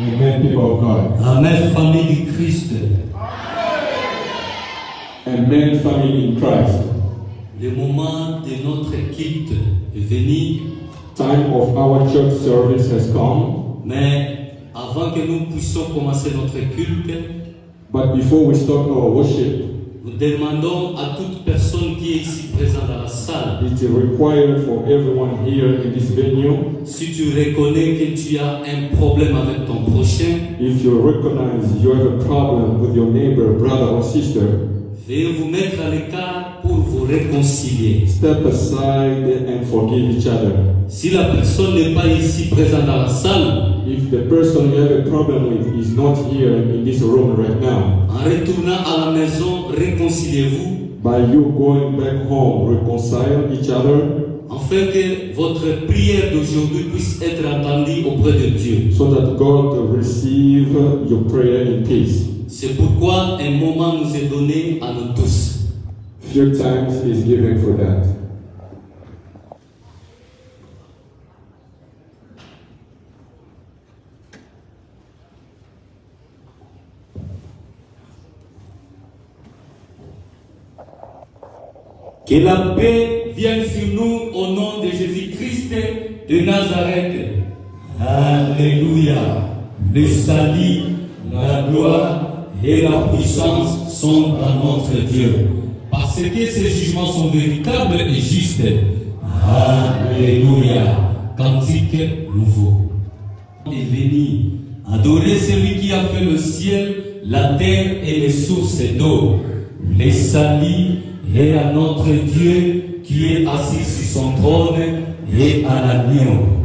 Amen, people of God. Amen, famille du Christ. Amen, family in Christ. Le moment de notre quitte est venu, Time of our church service has come, mais avant que nous puissions commencer notre culte, but before we start our worship, nous demandons à toute personne qui est ici présente dans la salle, it is required for everyone here in this venue, si tu reconnais que tu as un problème avec ton prochain, if you recognize you have a problem with your neighbor, brother, or sister, veuillez vous mettre à l'écart pour vous réconcilier. step aside and forgive each other. Si la personne n'est pas ici présente dans la salle, If the person you have a problem with is not here in this room right now, en retournant à la maison, réconciliez-vous by you going back home, reconcile each other afin que votre prière d'aujourd'hui puisse être entendue auprès de Dieu. so that God receive your prayer in peace. C'est pourquoi un moment nous est donné à nous tous. Few times is given for that. Que la paix vienne sur nous au nom de Jésus-Christ de Nazareth. Alléluia. Le salut, la gloire et la puissance sont à notre Dieu. Parce que ces jugements sont véritables et justes. Alléluia. Cantique nouveau. Est venu adorer celui qui a fait le ciel, la terre et les sources d'eau. Les salis et à notre Dieu qui est assis sur son trône et à l'agneau.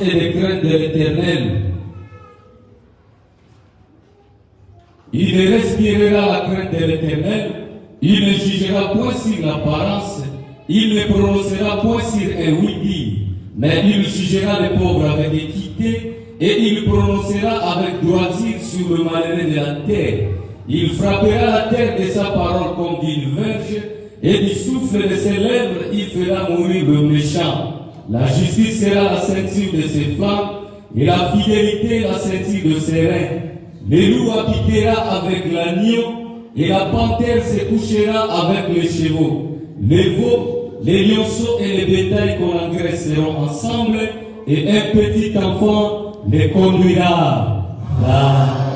Et de crainte de l'Éternel. Il respirera la crainte de l'Éternel, il ne jugera point sur l'apparence, il ne prononcera point sur un oui mais il jugera les pauvres avec équité et il prononcera avec droiture sur le malheureux de la terre. Il frappera la terre de sa parole comme d'une verge et du souffle de ses lèvres il fera mourir le méchant. La justice sera la ceinture de ses flammes et la fidélité la ceinture de ses reins. Le loup habitera avec l'agneau et la panthère se couchera avec les chevaux. Les veaux, les lionceaux et les bétails qu'on engraisse seront ensemble, et un petit enfant les conduira. Amen.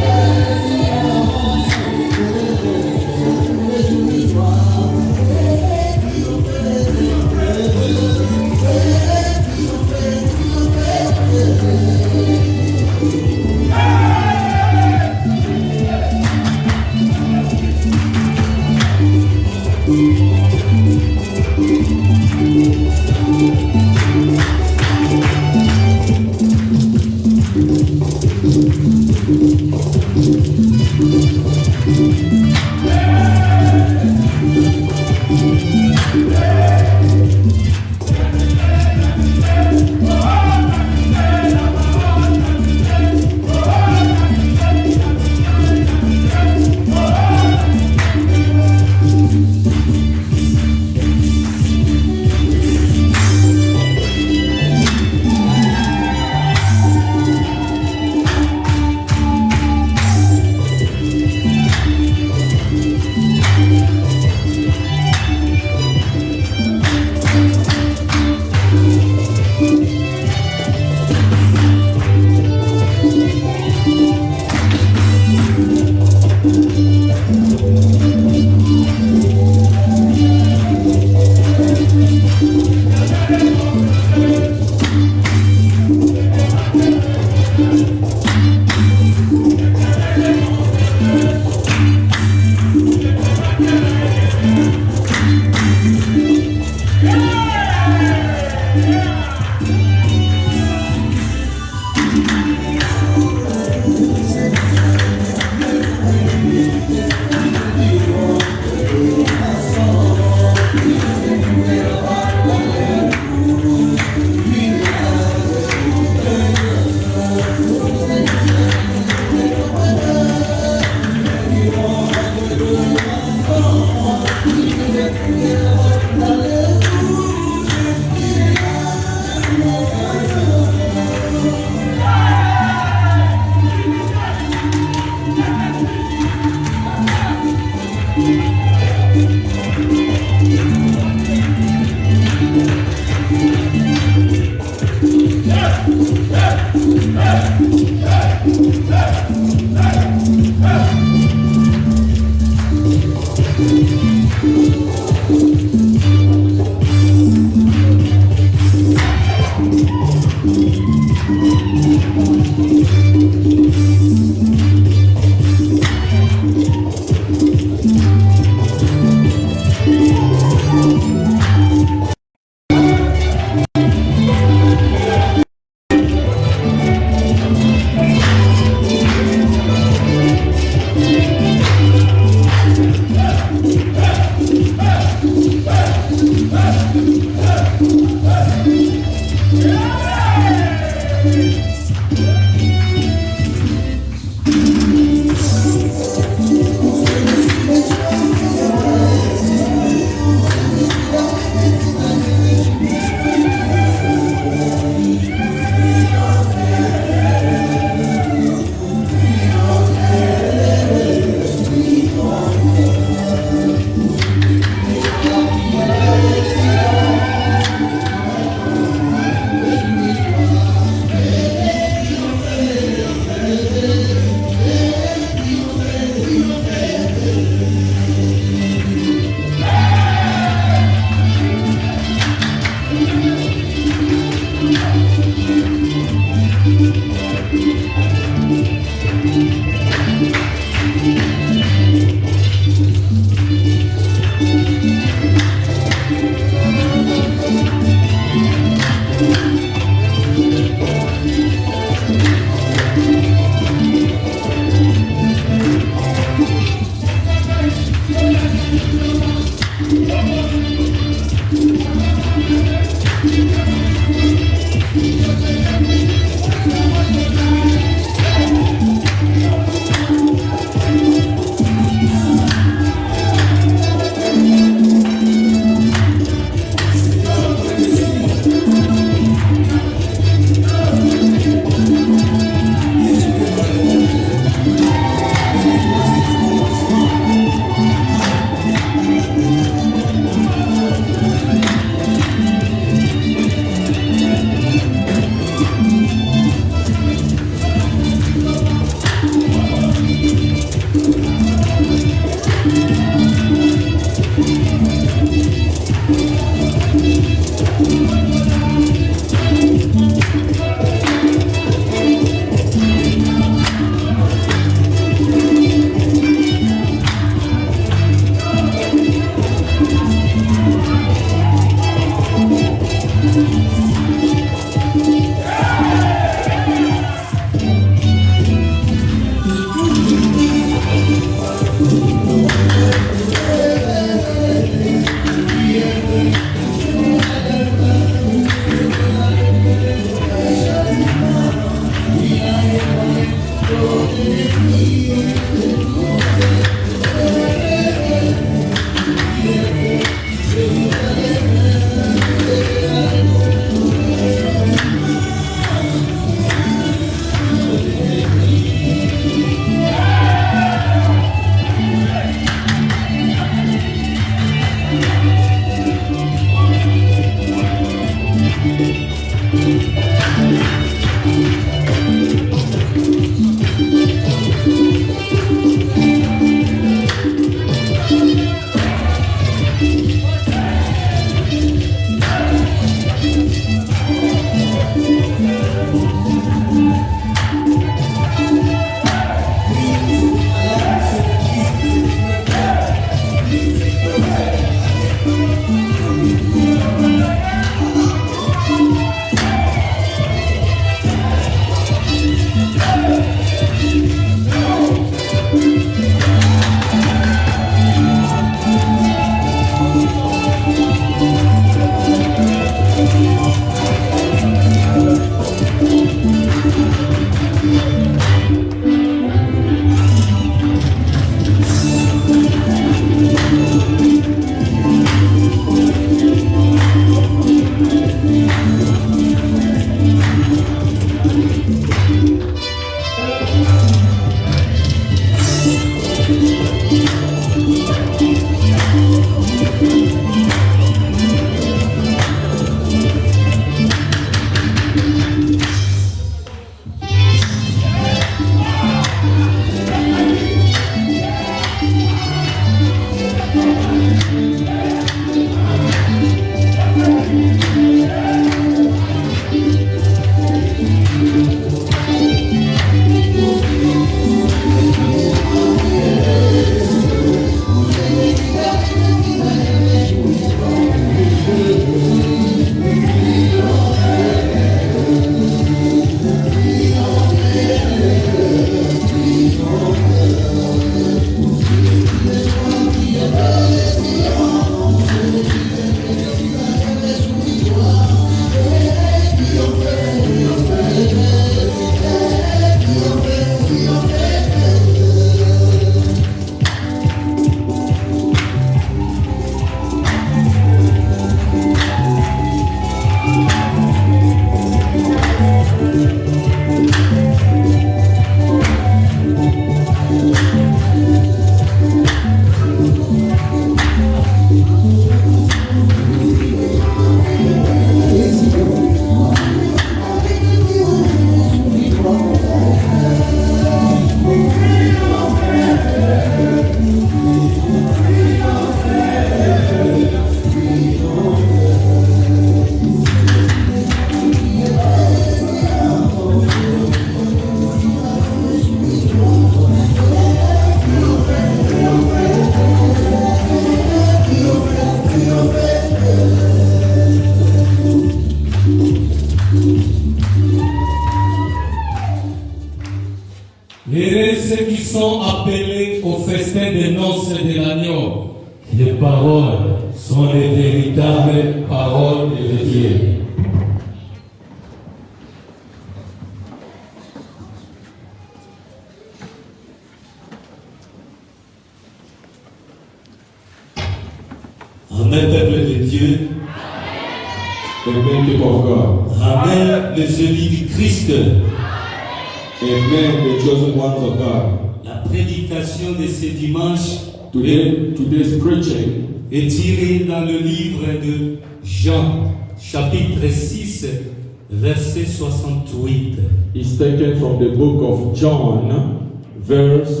68. is taken from the book of John, verse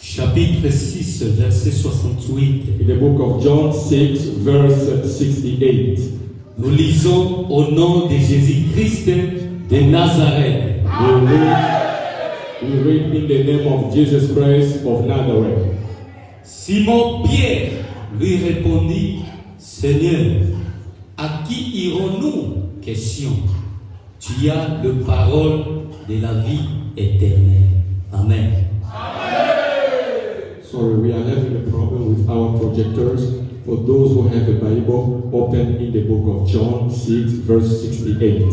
Chapitre 6, verset 68. in the book of John 6, verse 68. Nous lisons au nom de Jésus-Christ de Nazareth. We read, we read in the name of Jesus Christ of Nazareth. Simon Pierre lui répondit, Seigneur, à qui irons-nous? Question. Tu as le parole de la vie éternelle. Amen. Sorry, we are having a problem with our projectors. For those who have a Bible, open in the book of John 6, verse 68.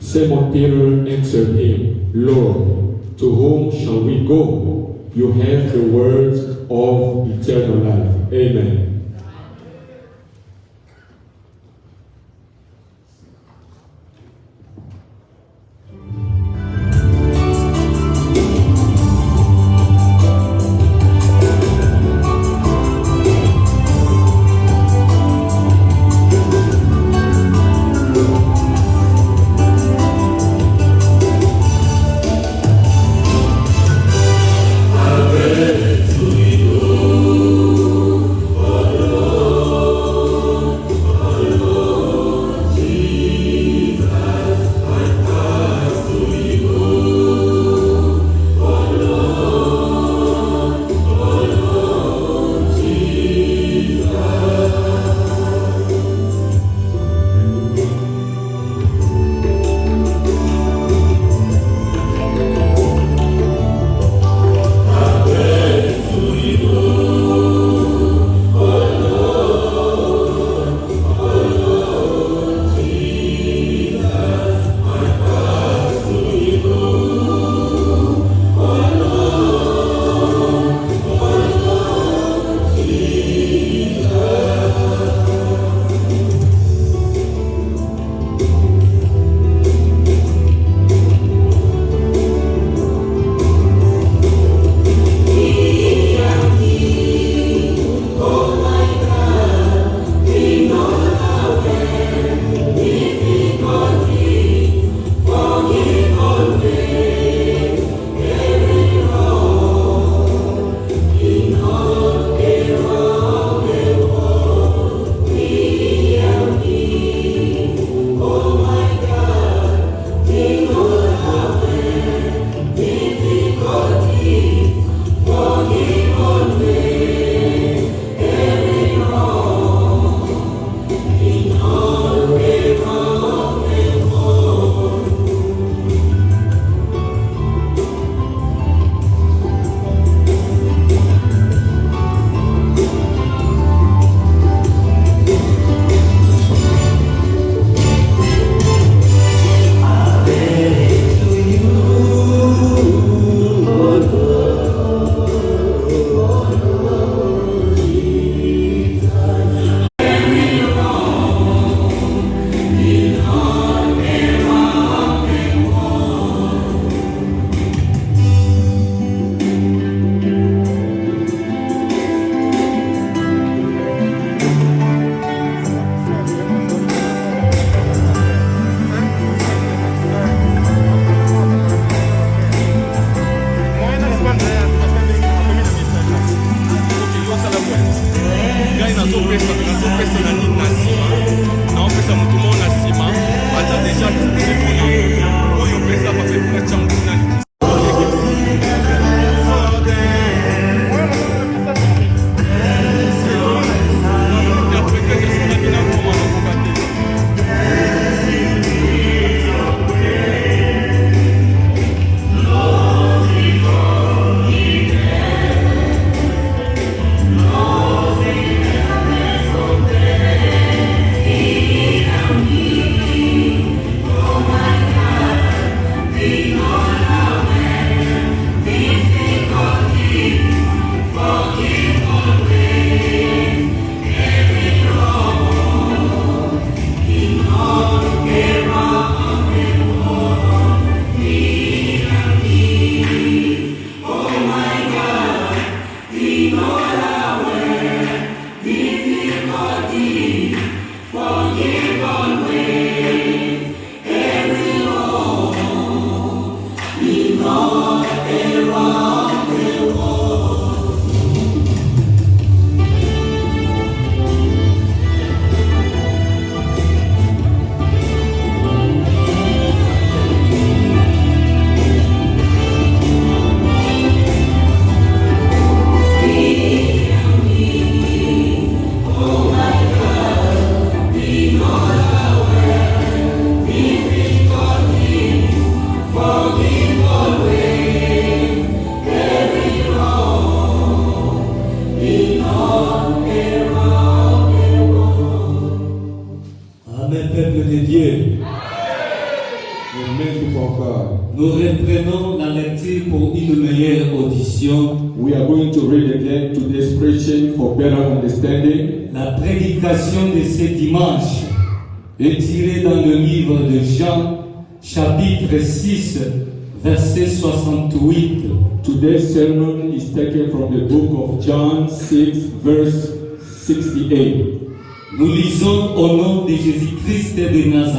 Simon Peter answered him, Lord, to whom shall we go? You have the words of eternal life. Amen. Amen.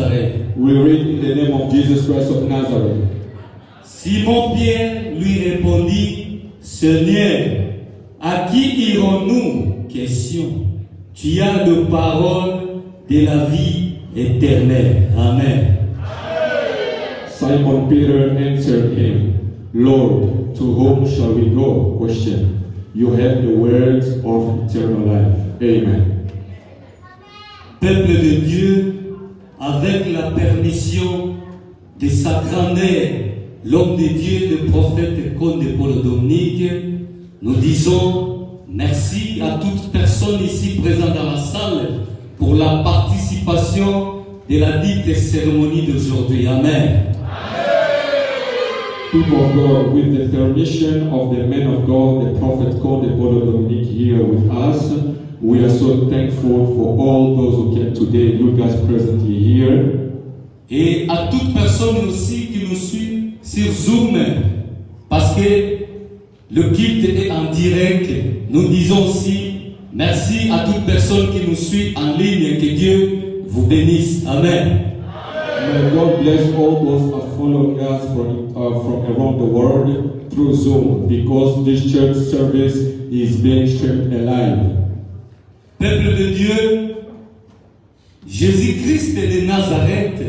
Nazareth. We read in the name of Jesus Christ of Nazareth. Simon-Pierre lui répondit, Seigneur, à qui irons-nous? Question. Tu as de paroles de la vie éternelle. Amen. Simon Peter answered him, Lord, to whom shall we go? Question. You have the words of eternal life. Amen. Peuple de Dieu, avec la permission de sa grandeur, l'homme de Dieu, le prophète de Paul Dominique, nous disons merci à toute personne ici présente dans la salle pour la participation de la dite cérémonie d'aujourd'hui. Amen. People of God, with the permission of the man of God, the prophet the Bodo Dominic here with us, we are so thankful for all those who came today, you guys presently here. Et à toute personne aussi qui nous suit sur Zoom, parce que le culte est en direct, nous disons aussi merci à toute personne qui nous suit en ligne, que Dieu vous bénisse. Amen. May God bless all those who are following us from, uh, from around the world through Zoom because this church service is being streamed live. Peuple de Dieu, Jésus-Christ de Nazareth,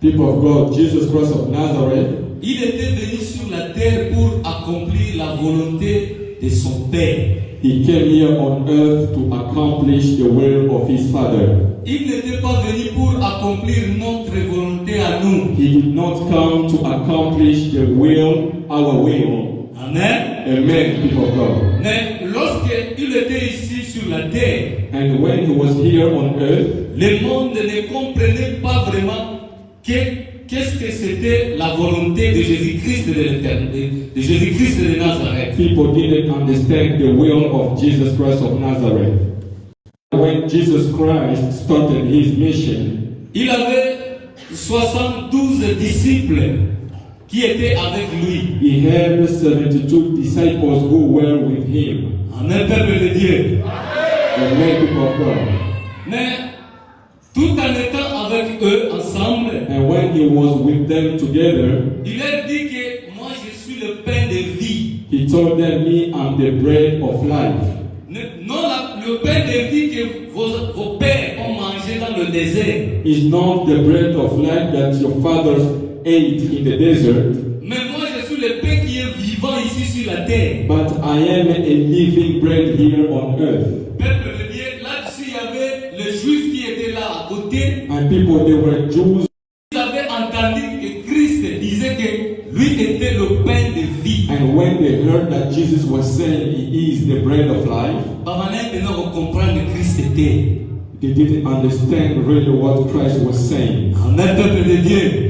People of God, Jesus Christ of Nazareth, il était venu sur la terre pour accomplir la volonté de son Père. He came here on earth to accomplish the will of his Father. Il n'était pas venu pour accomplir notre volonté à nous. He did not come to accomplish the will, our will. Amen. Amen, people of God. Mais lorsqu'il était ici sur la terre, And when he was here on earth, le monde ne comprenait pas vraiment que- qu'est-ce que c'était la volonté de Jésus-Christ de de Jésus-Christ de Nazareth. people didn't understand the will of Jesus Christ of Nazareth. When Jesus Christ started his mission, Il avait 72 disciples qui étaient avec lui. he had 72 disciples who were with him. Amen, peuple de Dieu. Amen, people of God. Mais tout en étant avec eux ensemble, And when he was with them together, il leur dit que moi je suis le pain de vie. he told them, Me, I'm the bread of life. Non la- le pain de vie que vos, vos pères ont mangé dans le désert. Is not the bread of life that your fathers ate in the desert, ici la terre. but I am a living bread here on earth. Peuple de Dieu, là-dessus il y avait les juifs qui étaient là à côté. And people, they were Jews, Ils avaient entendu que Christ disait que lui était le pain de vie. and when they heard that Jesus was saying he is the bread of life, Bamanais maintenant comprendre Christ était. they didn't understand really what Christ was saying. Amen, peuple de Dieu.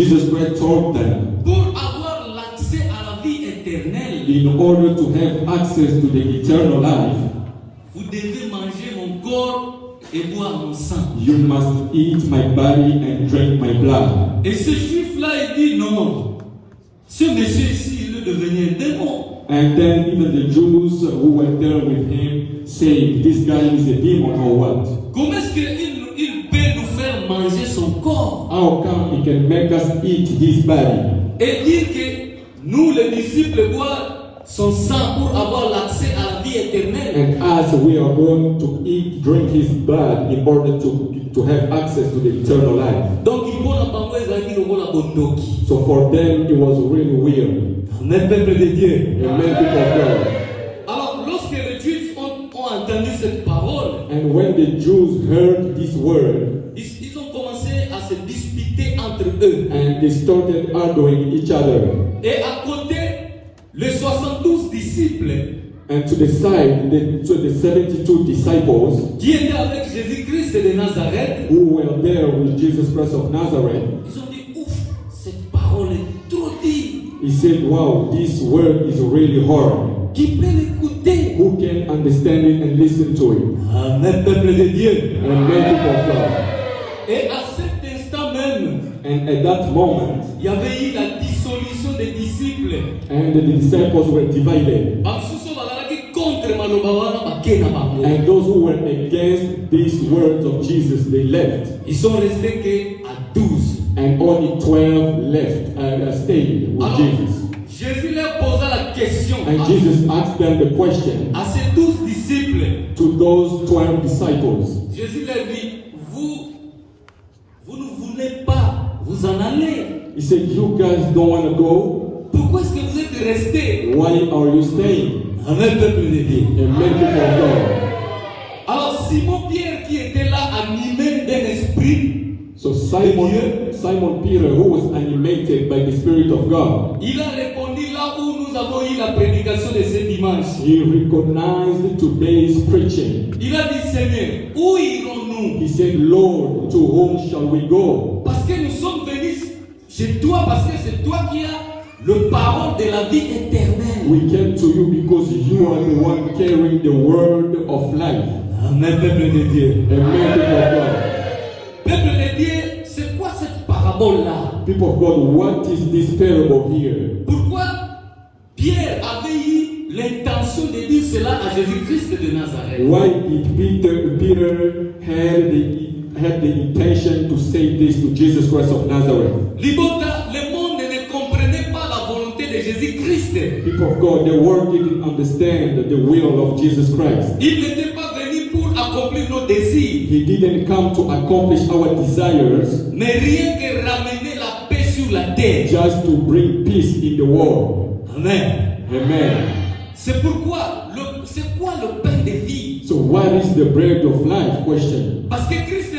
Jesus Christ told them, pour avoir l'accès à la vie éternelle, in order to have access to the eternal life, vous devez manger mon corps et boire mon sang. you must eat my body and drink my blood. Et ce juif-là, il dit non. Ce monsieur ici, il est devenu un démon. And then even the Jews who were there with him saying, This guy is a demon or what? Comment est-ce nous faire manger son corps How come he can make us eat his body? et dire que nous, les disciples, boivent son sang pour avoir l'accès à la vie éternelle And as we are going to eat, drink his blood in order to, to have access to the eternal life. Donc. So for them, it was really weird. Amen, peuple de Dieu. Amen, people of God. Alors, lorsque les Juifs ont, ont entendu cette parole, And when the Jews heard this word, entre eux. and they started arguing each other. Et à côté, les 72 disciples And to the side, the, to the 72 disciples qui étaient avec Jésus-Christ de Nazareth, who were there with Jesus Christ of Nazareth, ils ont dit Ouf, cette parole est trop dure. He said, Wow, this word is really hard. Qui peut l'écouter? Who can understand it and listen to it? Amen, peuple de Dieu. Many people of God. Et à cet instant même, And at that moment, il y avait eu la dissolution des disciples. and the disciples were divided. And those who were against these words of Jesus, they left. ils sont restés que à 12 And only 12 left and uh, stayed with Alors, Jesus. Jésus leur posa la question And à, Jesus asked them the question à ces douze disciples. to those 12 disciples. Jésus leur dit, vous, vous ne voulez pas vous en aller. He said, You guys don't want to go? Pourquoi est-ce que vous êtes restés? Why are you staying? Amen, peuple de Dieu. And many people of God. Alors Simon Pierre qui était là animé d'un esprit, So Simon, Simon Peter, who was animated by the Spirit of God, il a répondu là où nous avons eu la prédication de ce dimanche. he recognized today's preaching. Il a dit Seigneur, où irons-nous? He said, Lord, to whom shall we go? Chez toi, parce que c'est toi qui as le parole de la vie éternelle. We came to you because you are the one carrying the word of life. Amen, peuple de Dieu. Amen, people of God. Peuple de Dieu, c'est quoi cette parabole-là? People of God, what is this parable here? Pourquoi Pierre avait eu l'intention de dire cela à Jésus-Christ de Nazareth? Why did Peter, Peter had the had the intention to say this to Jesus Christ of Nazareth? Libota, le monde ne comprenait pas la volonté de Jésus-Christ. People of God, the world didn't understand the will of Jesus Christ. Il n'était pas venu pour accomplir nos désirs, He didn't come to accomplish our desires, mais rien que ramener la paix sur la terre. just to bring peace in the world. Amen. Amen. C'est pourquoi, le- c'est quoi le pain de vie? So, what is the bread of life? Question. Parce que Christ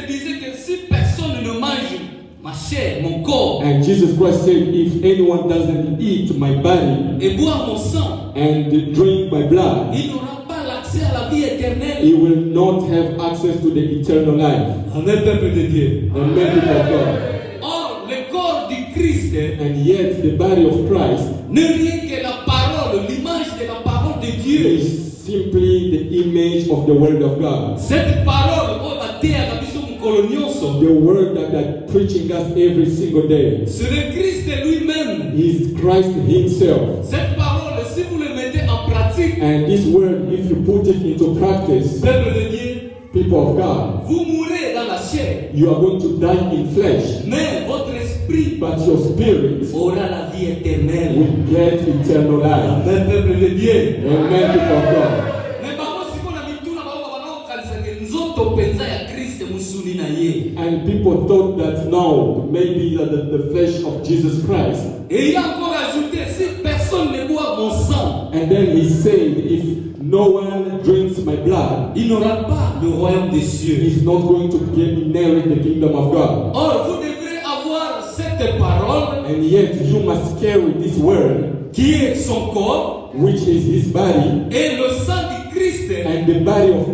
chair, mon corps, And Jesus Christ said, If anyone doesn't eat my body et boire mon sang, and drink my blood, il n'aura pas l'accès à la vie éternelle. he will not have access to the eternal life. Amen, peuple de Dieu. Amen, people of God. Or, le corps du Christ And yet, the body of Christ n'est rien que la parole, l'image de la parole de Dieu. is simply the image of the Word of God. Cette parole, oh, bateaka biso mokolo The Word that are preaching us every single day c'est le Christ lui-même. is Christ Himself. Cette parole, si vous le mettez en pratique, And this Word, if you put it into practice, peuple de Dieu, people of God, vous mourrez dans la chair, you are going to die in flesh, mais votre esprit but your spirit aura la vie éternelle. will get eternal life. Amen, peuple de Dieu. Amen, people of God. Mais bango sikoyo na mituna bango banakokanisaka nzoto mpenza ya kristo mosuni na ye And people thought that no, maybe that the, the flesh of Jesus Christ. et il a encore ajouté si personne ne boit mon sang And then he said, if no one drinks my blood, il n'aura pas le royaume des cieux he's not going to get inherit the kingdom of God. or vous devrez avoir cette parole And yet you must carry this word, qui est son corps which is his body, et le sang christ and the body of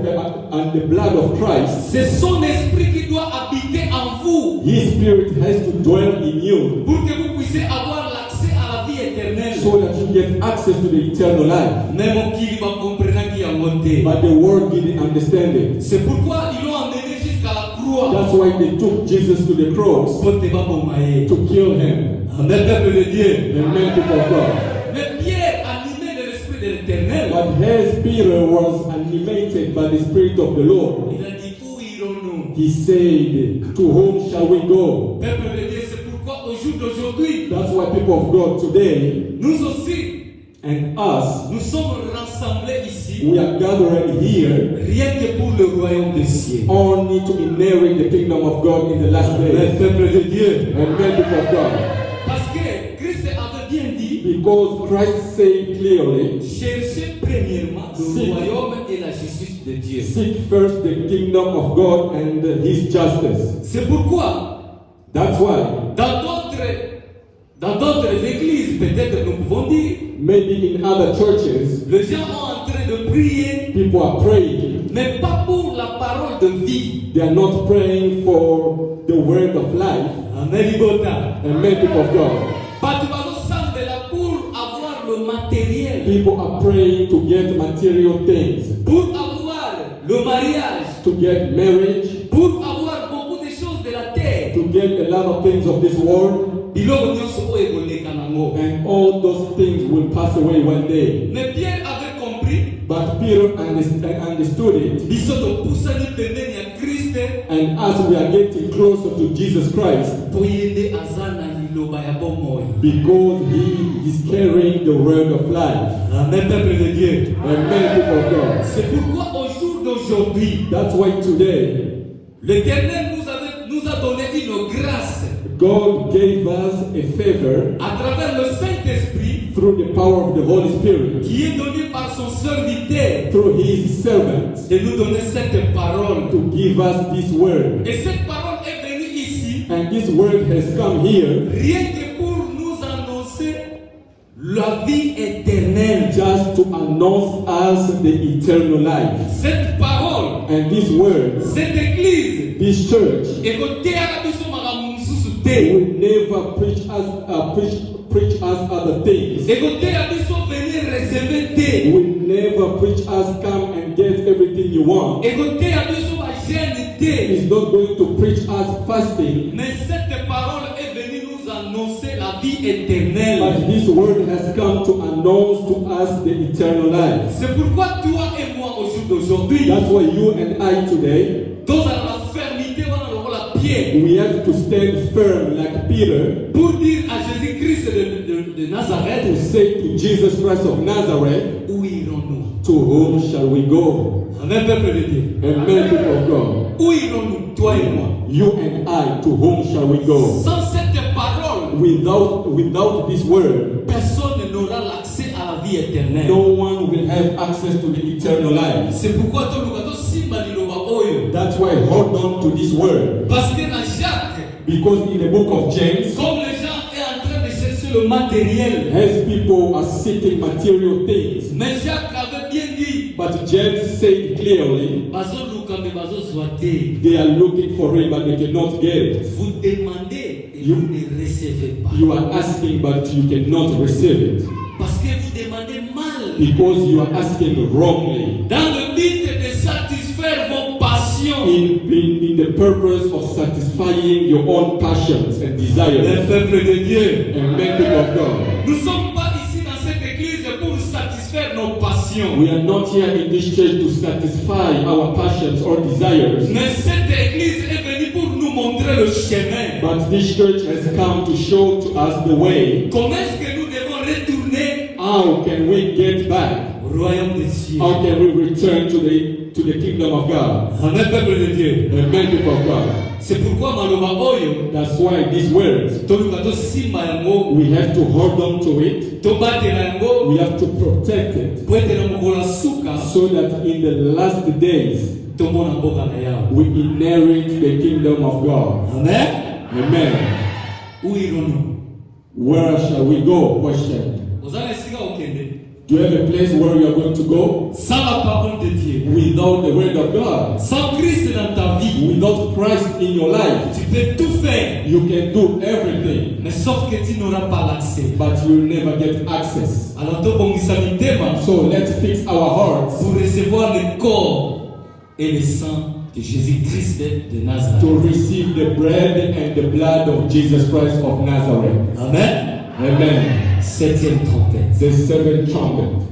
and the blood of Christ. c'est son esprit qui doit habiter en vous His spirit has to dwell in you pour que vous puissiez avoir l'accès à la vie éternelle so that you get access to the eternal life. mais mokili bakomprenaki yango te But the world didn't understand it. c'est pourquoi ils l'ont emmené jusqu'à la croix That's why they took Jesus to the cross to kill him. Amen, peuple de Dieu. Amen, people of God. As Peter was animated by the Spirit of the Lord, il a dit Où irons-nous he said, To whom shall we go? Peuple de Dieu, c'est pourquoi au jour d'aujourd'hui, That's why people of God today nous aussi, and us, nous sommes rassemblés ici, we are gathering here rien que pour le royaume des cieux. only to inherit the kingdom of God in the last days. peuple de Dieu. Amen, people of God. Parce que Christ avait bien dit Because Christ said clearly, cherchez premièrement le royaume et la justice de Dieu. Seek first the kingdom of God and his justice. C'est pourquoi, That's why dans d'autres dans d'autres églises, peut-être nous pouvons dire, maybe in other churches, les gens sont en train de prier people are praying. mais pas pour la parole de vie. They are not praying for the word of life. Amen, Libota. Amen, people of God. Bato bazosambela pour people are praying to get material things, pour avoir le mariage, to get marriage, pour avoir beaucoup de choses de la terre. to get a lot of things of this world, biloko nyonso oyo ekoleka nango. And all those things will pass away one day. mais pierre avait compris. But Peter underst- understood it, biso topusani pembeni ya kriste and as we are getting closer to Jesus Christ, po ye nde aza na liloba ya bomoi because He is carrying the word of life. amen peuple de dieu Amen, people of God. c'est pourquoi au jour d'aujourd'hui That's why today l'éternel nous, avait- nous a donné une grâce God gave us a favor à travers le saint-esprit through the power of the Holy Spirit, qui est donné par son serviteur through His servants, de nous donner cette parole to give us this word. et cette parole And this word has come here rien que pour nous annoncer la vie éternelle just to announce us the eternal life. cette parole And this word, cette église this church, ekoteyaka biso makambo mosusu will never preach us uh, preach preach us other things. ekoteya biso venir receve te Will never preach us come and get everything you want. biso te It's not going to preach us fasting, mais cette parole est venue nous annoncer la vie éternelle. But this word has come to announce to us the eternal life. c'est pourquoi toi et moi au jour d'aujourd'hui That's why you and I today tozala na fermité wana pierre. we have to stand firm like Peter pour dire à jésus-christ de, de, de to nazareth say to Jesus Christ of Nazareth, où irons-nous To whom shall we go? peuple de dieu Amen, people of God. où irons-nous toi et moi You and I, to whom shall we go? sans cette parole Without without this word, personne n'aura l'accès à la vie éternelle no one will have access to the eternal life. c'est pourquoi toluka tosimba liloba oyo That's why hold on to this word. parce que na jacques Because in the book of James, comme les gens est en train de chercher le matériel as people are seeking material things, mais jacques avait bien dit but James said clearly bazoluka me bazozwa te they are looking for it but they cannot get it. vous demandez et You- vous ne recevez pas You are asking but you cannot receive it. parce que vous demandez mal Because you are asking wrongly. dans le but de satisfaire vos passions In, in, in the purpose of satisfying your own passions and desires. peuple de Dieu Amen, people of God. Passions We are not here in this church to satisfy our passions or desires, mais cette église est venue pour nous montrer le chemin. But this church has come to show to us the way. comment est-ce que nous devons retourner? How can we get back? au royaume des cieux. How can we return to the the kingdom of God? Peuple de Dieu c'est pourquoi maloba oyo That's why these words toluka tosimba yango we have to hold on to it. We have to protect it po so that in the last days na we inherit the kingdom of God. amen? Amen. où Where shall we go? Question. okende Do you have a place where you are going to go? sans la parole de Dieu Without the word of God, sans Christ dans ta vie without Christ in your life, tu peux tout faire you can do everything, mais sauf que tu n'auras pas l'accès but you'll never get access. alors tobongisa mitema So let's fix our hearts pour recevoir le corps et le sang de Jésus-Christ de Nazareth. to receive the bread and the blood of Jesus Christ of Nazareth. Amen. Amen. Septième trompette. The seventh trumpet.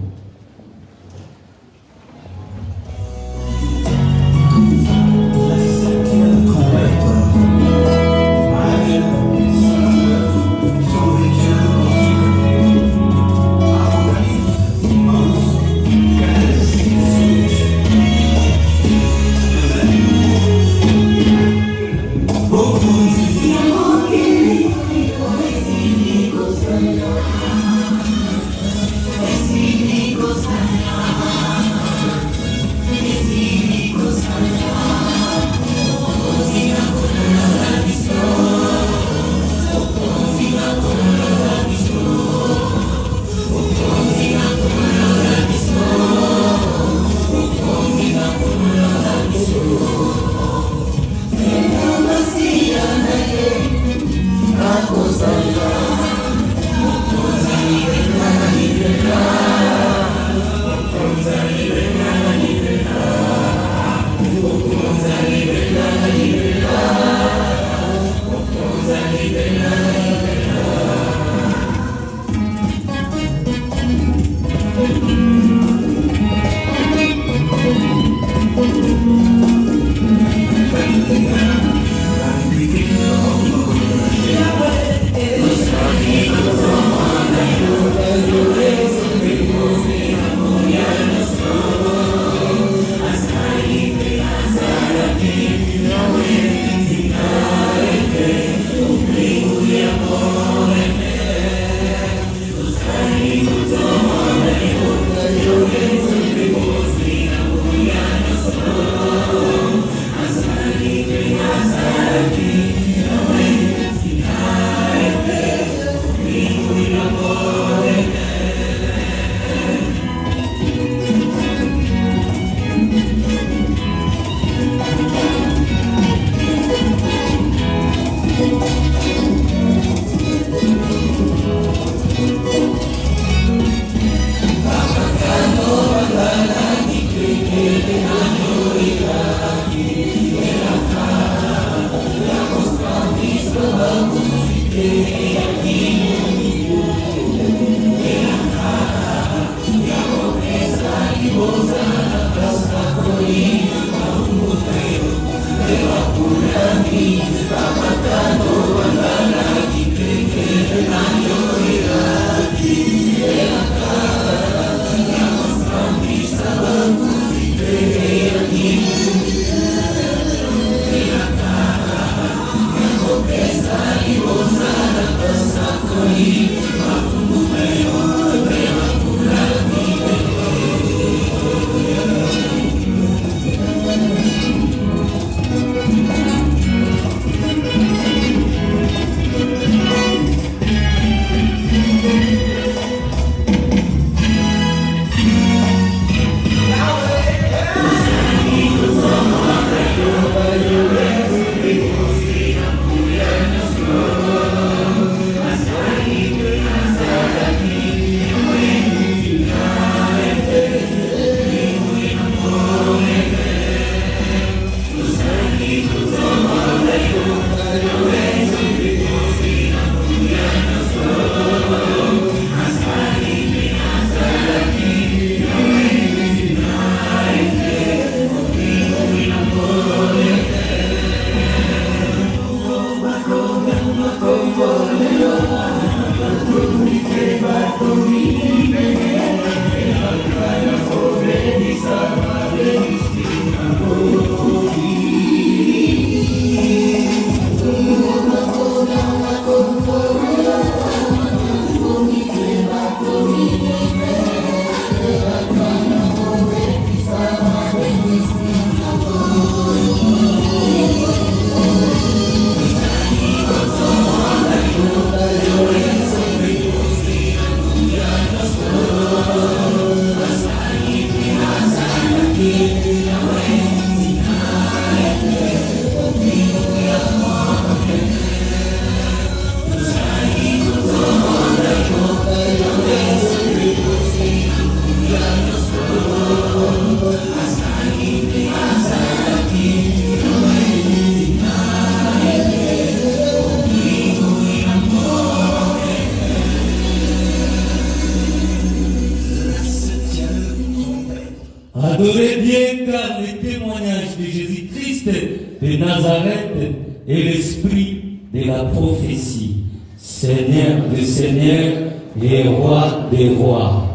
Des.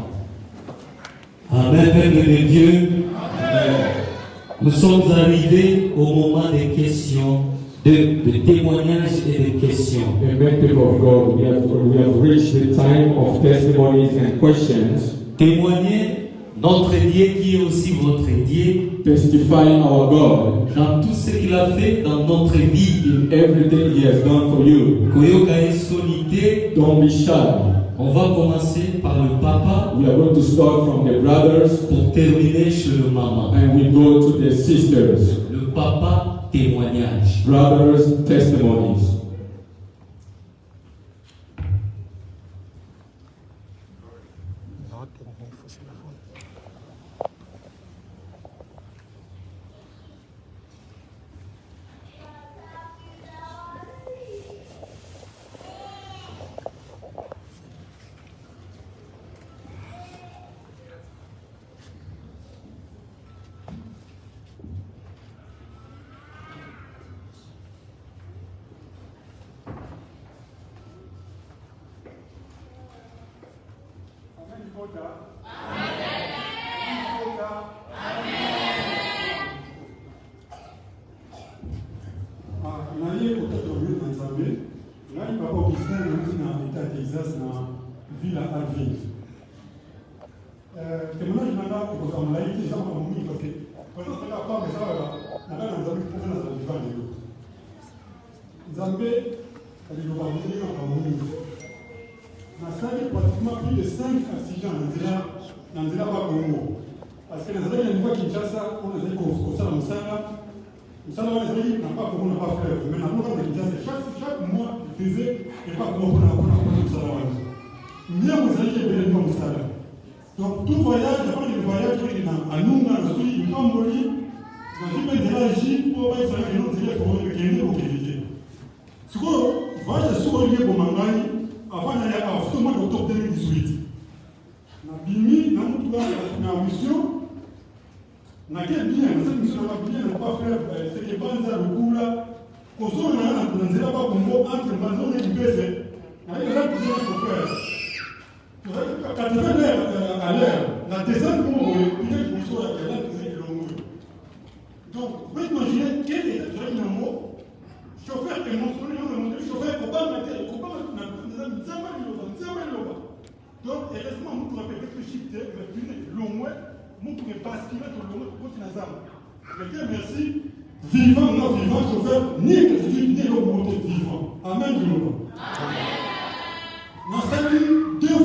Amen, peuple de Dieu. Nous sommes arrivés au moment des questions, de, de témoignages et de questions. Amen, people of God. We have, we have reached the time of testimonies and questions. Témoignez notre Dieu qui est aussi votre Dieu Testifying our God dans tout ce qu'il a fait dans notre vie. in everything He has done for you. Don't be shy. On va commencer par le papa We are going to start from the brothers pour terminer chez le maman. and we go to the sisters. Le papa témoignage. Brothers' testimonies. kuangalia hizo mambo mingi kwa sababu kwa hiyo tunataka kwa kwa kwa kwa plus de 5 à 6 ans kwa parce que Kinshasa on a dit qu'on ça msala msala wa nzira na pas pour pas faire mais na nous on Kinshasa chaque mois il faisait et pas pour na pour na msala wa donc tout voyage, avant de voyage, il a anunga na sui yukamboli, na zipe nzela ji po ba isanga ino nzela ko ne kende ko kende. Siko voyage siko lié ko avant na ya afutuma ko top 2018. Na bimi na mutu wa na mission bien, cette mission na bien na pas faire c'est que banza lukula ko entre faire katisane à l'air na descente moboye peut-être moso ya kelakisi elongo donc chauffeur chauffeur te donc heureusement motuka mpe réfléchit te bapine longwe motuka ebaskile tolongwe tokoti na zamba ete merci vivant non vivant chauffeur ni eklesii ni eloko vivant amen liloba nasengi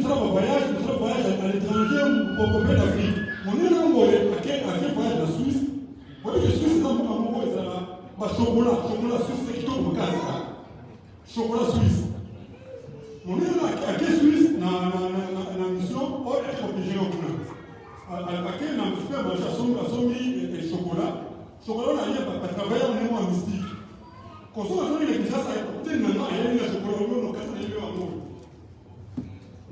nous serons voyage, voyage à l'étranger ou au copain d'Afrique. Mon est à quel voyage la Suisse. Je suis dans mon amour, c'est bah, chocolat, chocolat suisse, c'est qui tombe au cas, Chocolat suisse. Mon est à quel Suisse, la mission, on est obligé au bout. À quel n'a pas mangé à son et chocolat. Chocolat, on a à travailler mémoire mystique. Quand on a fait les pizzas, ça a été maintenant, il chocolat.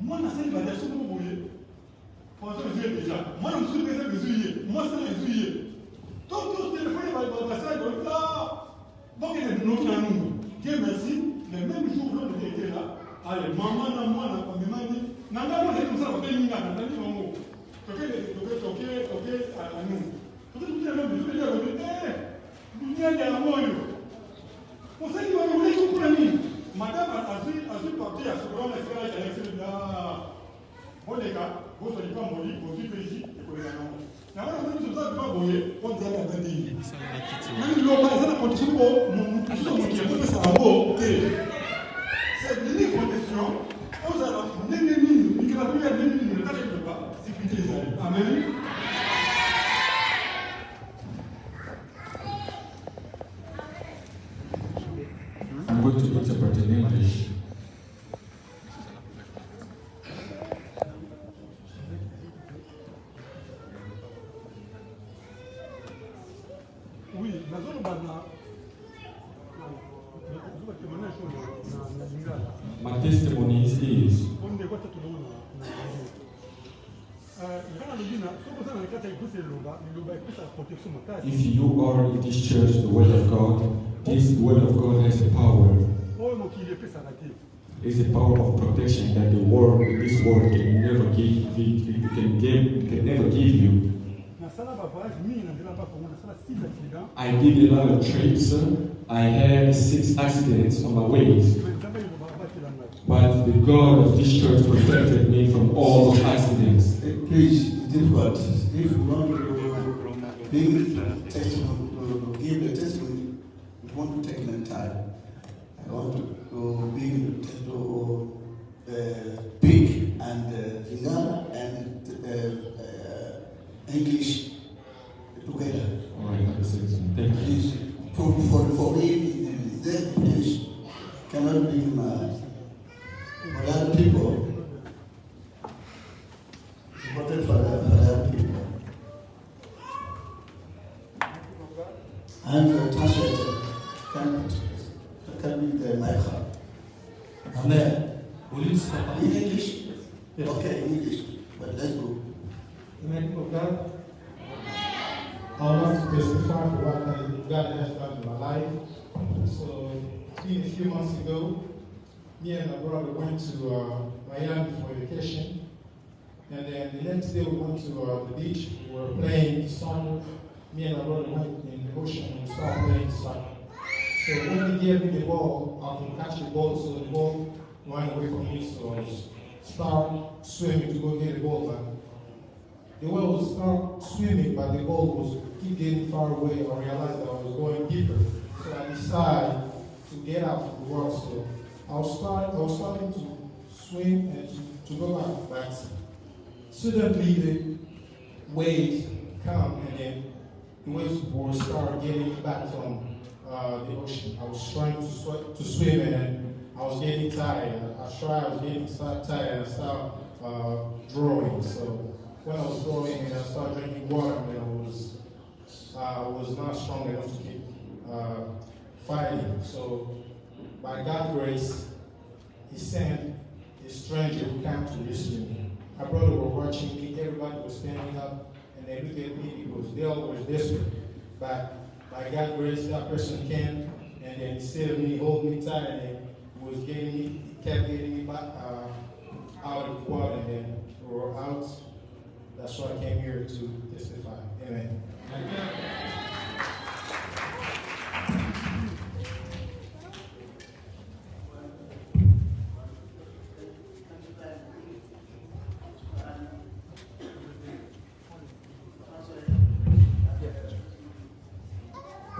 Moi, dans je suis mon Moi, je suis déjà. Moi, je suis déjà. Moi, c'est mesurier. Donc, tout téléphone, va ça. Donc, il est nous. Dieu merci, le même jour, l'autre était là. Allez, maman, moi, m'a dit, n'a pas ça, on fait une dit, maman. À nous. Toqué, toqué, à nous. Eh, nous. Toqué. Toqué, toqué, à nous. Madame Azul Parti à Sobrana Escala qui a laissé là. Boneka, vous ne soyez pas moli, vous ici et vous êtes là. C'est une. On a nini nini nini ni tatizo kwa. Sikitizani. Amen. If you are in this church, the Word of God, this Word of God has the power. oyo mokili epesaka te It's the power of protection that the world, this world can never give, it can give, can never give you. nasala bavoyage mingi na nzela bakongo nasala six accident I did a lot of trips. I had six accidents on my ways, me nzambe liloba abatela ngai but the God of this church protected me from all those accidents. Please, it's difficult. If you want to bring testimony, to give the testimony, you want to take the time. I want to, to bring to uh, speak and uh, Lingala and uh, uh, English together. All right. Thank you. Please, for, for, for me, that English cannot be my, for other people. Important for, for other people. And the translator can, can be the microphone. Amen. Police papa. In English? Okay, in English, but let's go. Amen. Of God. I want to testify for what God- has done in my life. So, a few months ago, me and my brother went to uh, Miami for vacation. And then the next day we went to uh, the beach. We were playing soccer. Me and my brother went in ocean and started playing soccer. So when he gave me the ball, I could catch the ball, so the ball ran away from me, so I start swimming to go get the ball back. The I was start swimming, but the ball was keep getting far away. I realized that I was going deeper, so I decided to get out of the water. So I was start, I was starting to swim and to, to go back, suddenly the waves come and then the waves will start getting back from uh, the ocean. I was trying to, sw- to swim and I was getting tired. I tried, I was getting tired and I started uh, drawing. So when I was drawing and I started drinking water, and I was, uh, was not strong enough to keep uh, fighting. So by God's grace, He sent a stranger who came to rescue me. My brother was watching me, everybody was standing up, and because they all were desperate. But by God's grace, that person came, and then of me holding me tight, and then he was getting me, kept getting me back uh, out of quad, and then we were out. That's why I came here to testify. Amen.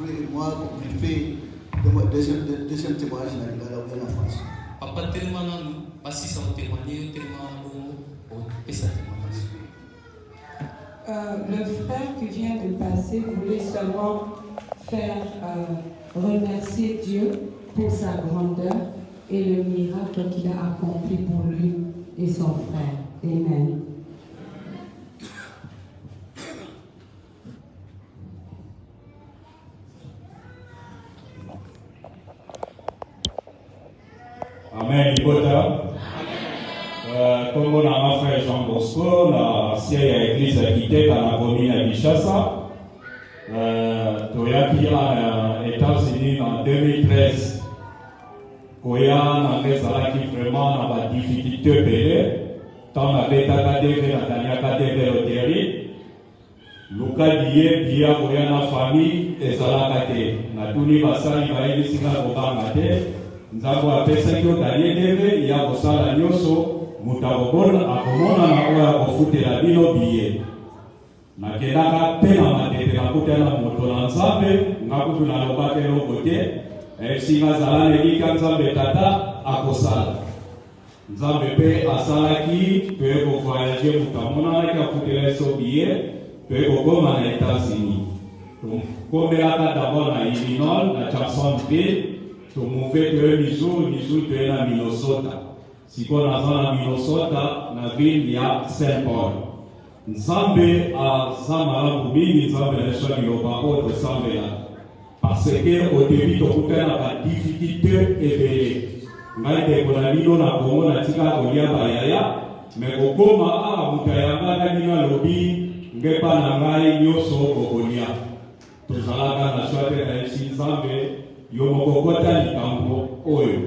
oui, moi, compléter le deuxième, deuxième témoignage témoignage Euh, le frère qui vient de passer voulait seulement faire euh, remercier Dieu pour sa grandeur et le miracle qu'il a accompli pour lui et son frère. Amen. Libota. Euh, Kombo na ma frère Jean Bosco, na siège église ya Kiteka na commune ya Kinshasa. Euh, toyaki na États-Unis en 2013. koya nanga ezalaki vraiment na badifficulté ebele ntango nabetaka deve nataniaka deve loterie lukadi ye bia koya na famille ezalaka te natuni basali bayebisinga kobanga te nzambe apesaki otanie deve ya kosala nyonso moto akomonana oyo akofutela bino biye. Nakendaka mpe na matete nakutana moto na nzambe nga kutu nalobaki eloko te. Esinga azala nelika nzambe tata akosala. Nzambe mpe asalaki toye kovoyage moto amonanaki afutela biso biye toye kokóma na états-unis tokomelaka dabord na illinois na jacksonville tomove toye missouri missouri toye na minnesota sikoyo naza na minnesota na ville ya saint paul nzambe aza malamu mingi nzambe na biso liloba oyo tosambelaka parce que au début tokutana na badifficulté ebele ngai ndeko na bino na kongo natika kolia bayaya me kokóma awa moto ayangana bino alobi ngepa na ngai nyonso okolia tozalaka na shwa te nayesi nzambe yo moko kota likambo oyo.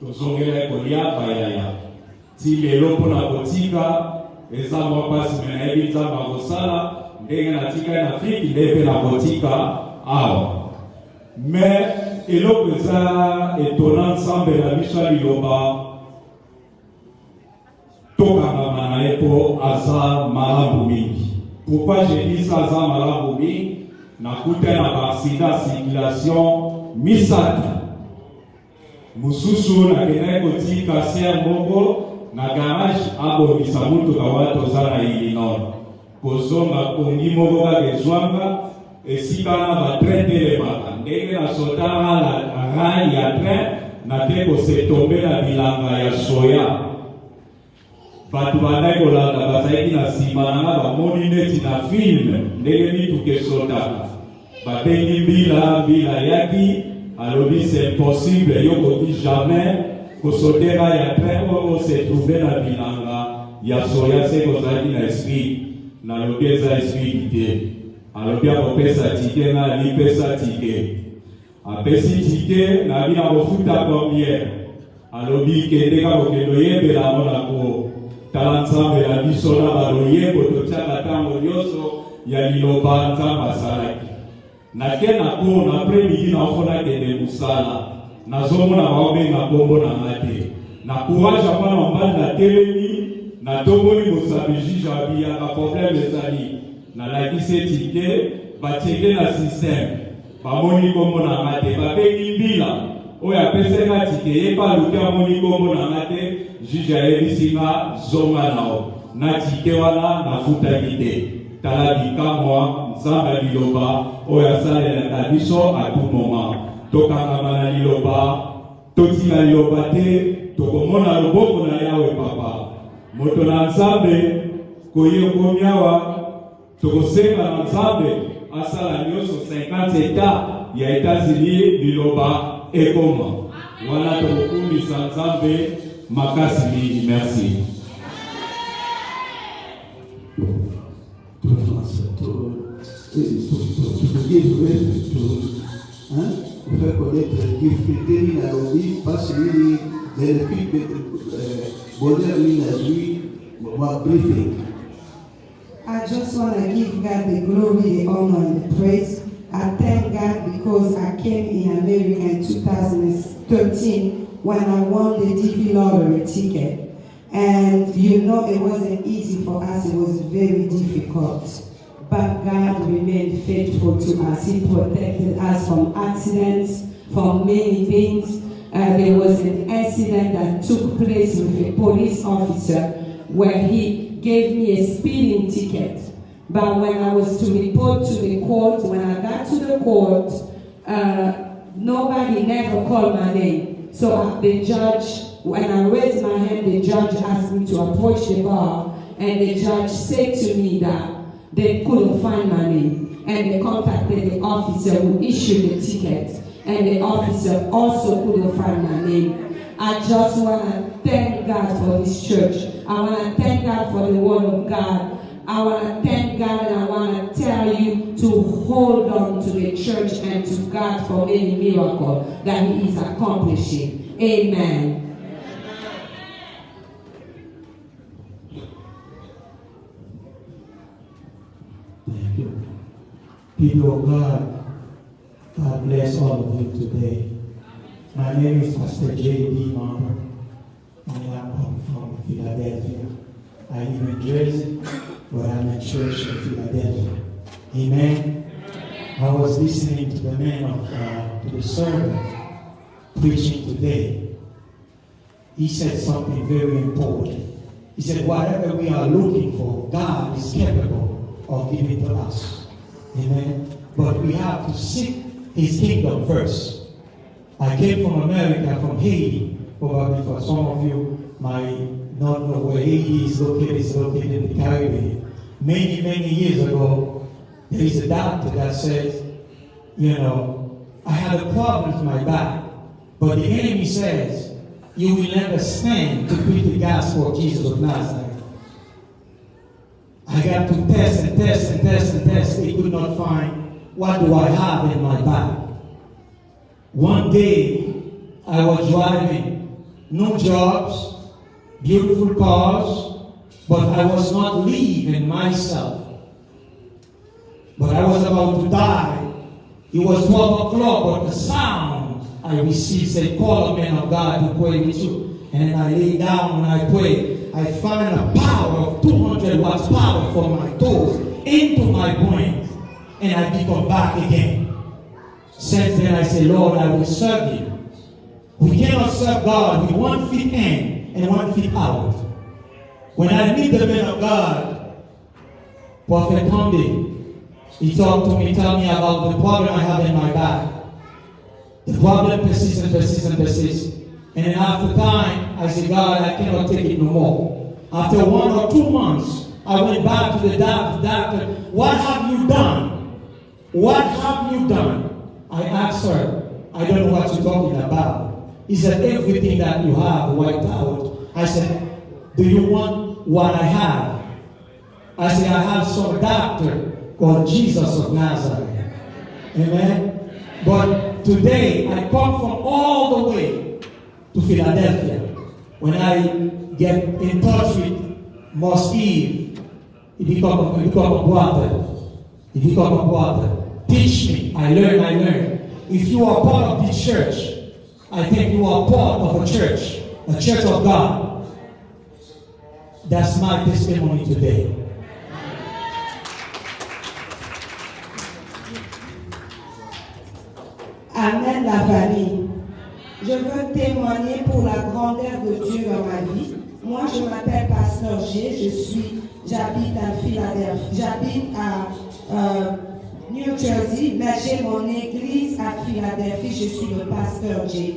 Tozongela kolia bayaya. Ti lelo mpona kotika eza mwa mpasi me nayebi ndenge na nde mpe nakotika awa. Me eloko eza etona na biso tokangama na ye mpo aza mingi. Aza mingi? Na baaksida circulation misato mosusu nakendaki kotika ser moko na garage abongisa mutuka wana toza na illinois. Kozonga pongi moko kaka ezwanga esika na batrain telemaka. Ndenge nasotanga na rai ya train nate kosetombe na bilanga ya soya. Bato bandaki kolanda bazalaki na nsima nanga bamoni neti na filme ndenge mituka esotaka babengi mbila mbila ayaki alobi c'est impossible yo koki jamais. Kosotera ya train oyo se trouve na bilanga. Ya soya se kozalaki na esprit. Nalobi eza esprit te. Alobi akopesa tike nga alipesa tike apesi tike nabi na kofuta combien alobi kende ka kokende oyembela yango na ko. Tala nzambe na biso na baloyembo totiaka ntango nyonso ya liloba nzambe asalaki nake na ko na pre midi naofo nakende mosala nazomona baobenga nkombo na nga te na courage ya mwana mobali natelemi natongoli mosapi juge abiyaka probleme ezali. Nalakisi tike batienge na systeme bamoni nkombo na nga te babengi mbila. Oyo apesenga tike yeba aluki amoni nkombo na nga te juge ayebisi nga zonga nao. Na tike wana nafutaki te tala bikamwa nzambe ya liloba oyo asalelaka biso atumoma tokangama na liloba totika liloba te tokomona loboko na yawe papa. Moto na nzambe koye okomi awa tokosenga na nzambe asala nyonso 50 eta ya etats-unis liloba ekoma. Wana tokokumisa nzambe makasi mingi merci I just want to give God the glory, the honor, and the praise. I thank God because I came in America in 2013 when I won the DV lottery ticket. And you know, it wasn't easy for us, it was very difficult. But God remained faithful to us. He protected us from accidents, from many things. Uh, there was an accident that took place with a police officer where he gave me a speeding ticket. But when I was to report to the court, when I got to the court, uh, nobody never called my name. So the judge, when I raised my hand, the judge asked me to approach the bar, and the judge said to me that they couldn't find my name. And they contacted the officer who issued the ticket, and the officer also couldn't find my name. I just want to thank God for this church. I want to thank God for the word of God. I want to thank God and I want to tell you to hold on to the church and to God for any miracle that He is accomplishing. Amen. People of God, God bless all of you today. My name is Pastor J.D. Marber, and I'm from Philadelphia. I live in Jersey, but I'm in church in Philadelphia. Amen. I was listening to the man of uh, to the servant preaching today. He said something very important. He said, whatever we are looking for, God is capable of giving to us. Amen. But we have to seek his kingdom first. I came from America, from Haiti. Probably for some of you might not know where Haiti is located. It's located in the Caribbean. Many, many years ago, there is a doctor that says, you know, I had a problem with my back, but the enemy says, you will never stand to preach the gospel of Jesus of Nazareth. I got to test and test and test and test. They could not find what do I have in my back. One day, I was driving, no jobs, beautiful cars, but I was not leaving myself. But I was about to die. It was 12 o'clock, but the sound I received said, call a man of God to pray with you. And I lay down and I pray. I find a power of 200 watts power from my toes into my brain. And I become back again. Since then I say, Lord, I will serve you. We cannot serve God with one feet in and one feet out. When I meet the man of God, Prophet Conde, he talked to me, tell me about the problem I have in my back. The problem persists and persists and persists. And after time, I said, God, I cannot take it no more. After one or two months, I went back to the doc- doctor. What have you done? What have you done? I asked her, I don't know what you're talking about. He said, everything that you have wiped out. I said, do you want what I have? I said, I have some doctor called Jesus of Nazareth. Amen. But today I come from all the way to Philadelphia. When I get in touch with Eve, he become, he become a brother. He become a brother. Teach me. I learn, I learn. If you are part of the church, I think you are part of a church, a church of God. That's my testimony today. Amen la famille. Je veux témoigner pour la grandeur de Dieu dans ma vie. Moi, je m'appelle Pasteur G. Je suis, j'habite à Philadelphie, j'habite à euh, New Jersey, mais j'ai mon église à Philadelphie. Je suis le Pasteur G.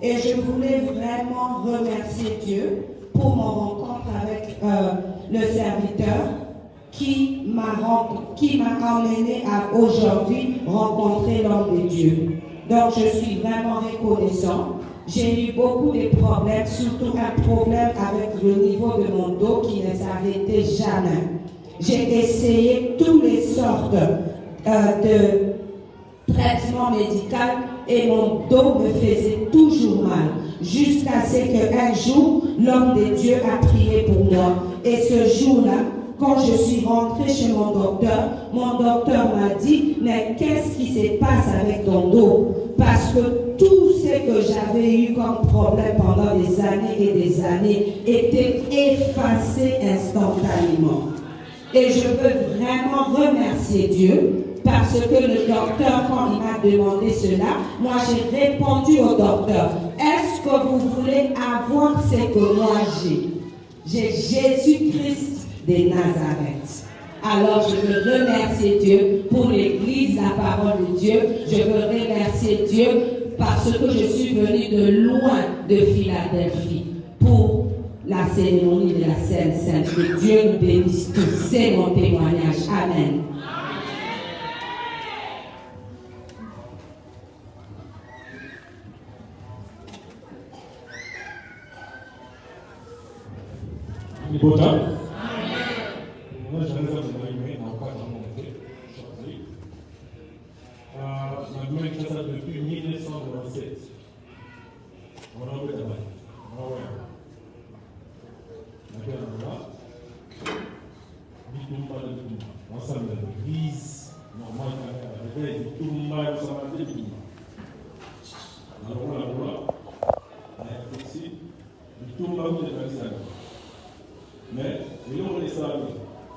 Et je voulais vraiment remercier Dieu pour mon rencontre avec euh, le serviteur qui m'a emmené à aujourd'hui rencontrer l'homme de Dieu. Donc je suis vraiment reconnaissant. J'ai eu beaucoup de problèmes, surtout un problème avec le niveau de mon dos qui ne s'arrêtait jamais. J'ai essayé toutes les sortes euh, de traitements médicaux et mon dos me faisait toujours mal. Jusqu'à ce qu'un jour, l'homme de Dieu a prié pour moi. Et ce jour-là, quand je suis rentrée chez mon docteur, mon docteur m'a dit, mais qu'est-ce qui se passe avec ton dos? Parce que tout ce que j'avais eu comme problème pendant des années et des années était effacé instantanément. Et je veux vraiment remercier Dieu parce que le docteur, quand il m'a demandé cela, moi j'ai répondu au docteur, est-ce que vous voulez avoir ce que moi j'ai? J'ai Jésus-Christ de Nazareth. Alors je veux remercier Dieu pour l'Église, la parole de Dieu. Je veux remercier Dieu parce que je suis venue de loin de Philadelphie pour la cérémonie de la Sainte Sainte. Que Dieu nous bénisse tous. C'est mon témoignage. Amen. Ni Najmniej nauka dla młodych, szanowni. Najmniej czasem depuis 1996. Brawo, dawaj. Brawo. Najpierw dwa. Bitumba, bitumba. Ensemble, vise, normal, avec bitumba, ensemble, bitumba. La roue, la roue. La flexi. Bitumba, vous êtes Mais, vous voulez ça,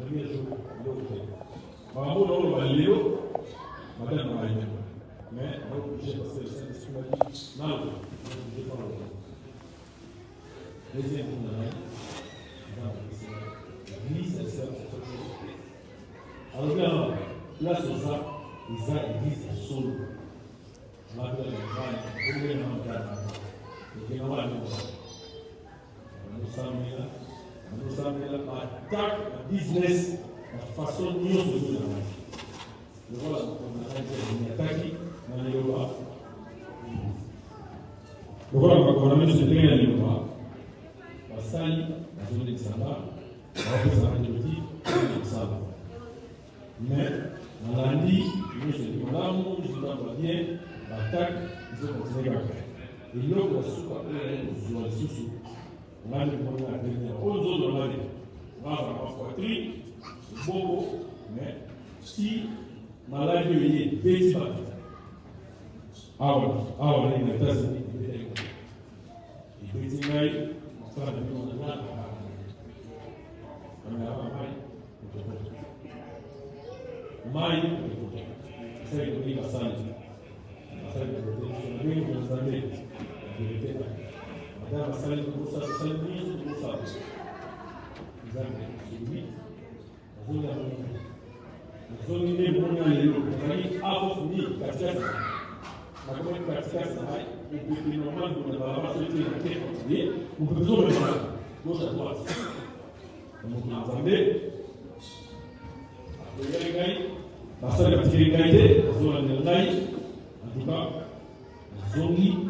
Samia Suluhu aliyokutana. Mahamud Ould leo madame Maïda. Mais on est le service sur. Non, on ne pas Deuxième elle à quelque. Alors bien, là, c'est ça, attaque le business, la façon dont nous la magie. Le voilà, on a on a eu le on a mis ce terrain à. La salle, la zone la. Mais, on a dit, nous, c'est le madame, nous, c'est le bien, l'attaque. Et l'autre, c'est ce a l'âge de la dernière, aux autres maladies, va avoir poitrine, bobo, mais si maladie est débat. Ah voilà, ah voilà, il est passé. Il peut dire, ça va devenir un peu Mais avant, mai, sai da wani kasani, sai da wani kasani, sai da wani kasani, sai da wani kasani, dans la salle de Moussa, la salle de Moussa. Nous avons dit oui, nous avons dit nous avons dit nous avons dit nous avons dit nous avons dit D'accord, une partie à ça, on peut normal, on ne va pas se dire la tête continuer, on peut toujours le faire, gauche à droite. Donc, on a entendu, après les gars, parce que la petite égalité, on a entendu, en tout cas, on a entendu,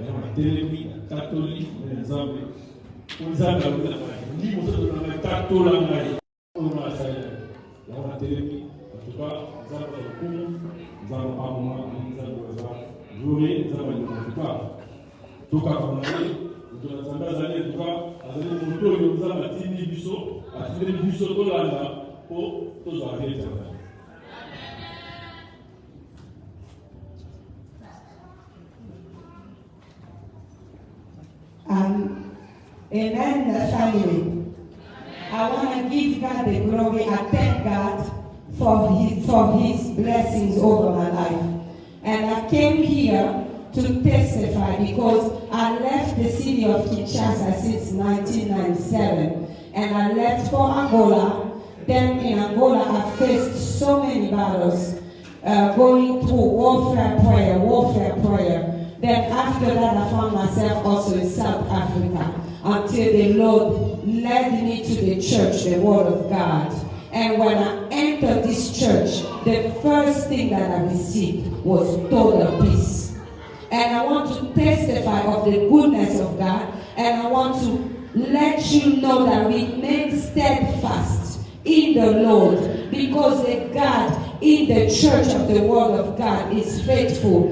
yango natelemi na tatoli na nzambe. Po nzambe alobi na ngai ndi mosusu na ngai tatola ngai oyo na asali yango natelemi atuka nzambe ya lokumu nzambe amoma nzambe aza joure nzambe alinga atuka tokaka na ye moto na nzambe azali atuka azali moto oyo nzambe atindi biso atindeli biso tolanda mpo tozwa vie éternel Um, amen, the family. I want to give God the glory. I thank God for his, for his blessings over my life. And I came here to testify because I left the city of Kinshasa since 1997. And I left for Angola. Then in Angola, I faced so many battles, uh, going through warfare prayer, warfare prayer. Then after that, I found myself also in South Africa until the Lord led me to the church, the Word of God. And when I entered this church, the first thing that I received was total peace. And I want to testify of the goodness of God, and I want to let you know that we remain steadfast in the Lord because the God in the church of the Word of God is faithful.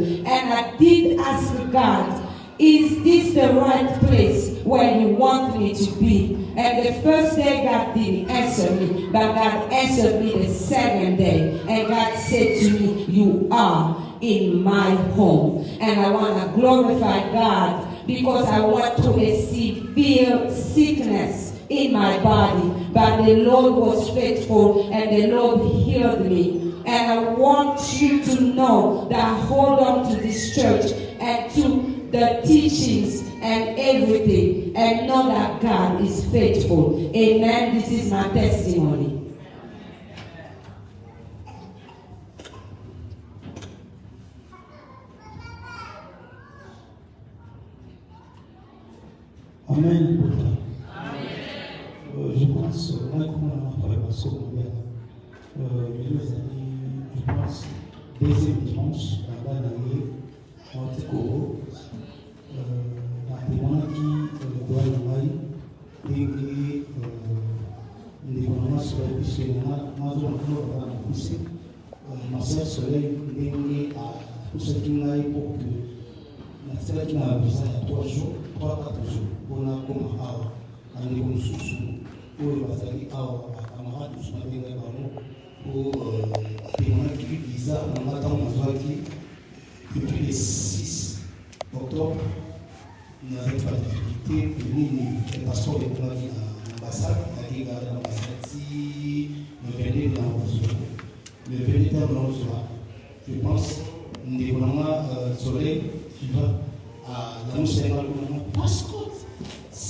I did ask God, is this the right place where you want me to be? And the first day God didn't answer me, but God answered me the second day. And God said to me, You are in my home. And I want to glorify God because I want to receive severe sickness in my body. But the Lord was faithful and the Lord healed me. And I want you to know that hold on to this church and to the teachings and everything and know that God is faithful. Amen. This is my testimony. Amen. Je pense, moi, comme on a euh, les années, je pense, deuxième dimanche, là-bas, les Antikoro, natemonaki lokola na ngai ndenge ndeko soleil ndenge apusaki ngai visa ya 3 jours 3 4 jours mpona koma pour bazali awa bakamarade soutani na bango po apemaki nazwaki depuis le 6 octobre nazali ba difficulté penini pastor ekomaki na basak nakekaka na basati mepene na ozwa je pense ndeko nanga soleil na pascot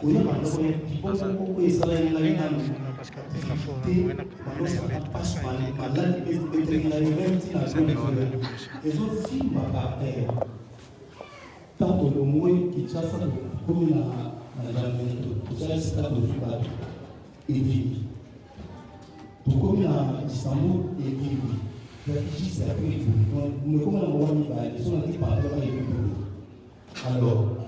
koyeba ndenge bongo moko ezala ngai nanu te maladi etelingai veti na ezofimba baper ntango longoi kinshasa tokomi na jamene tozalisika tovi bato evimbi tokomi na istanbul evimbi akijisa pe mekomi na mowa mibale so nati pardon na evimbi alors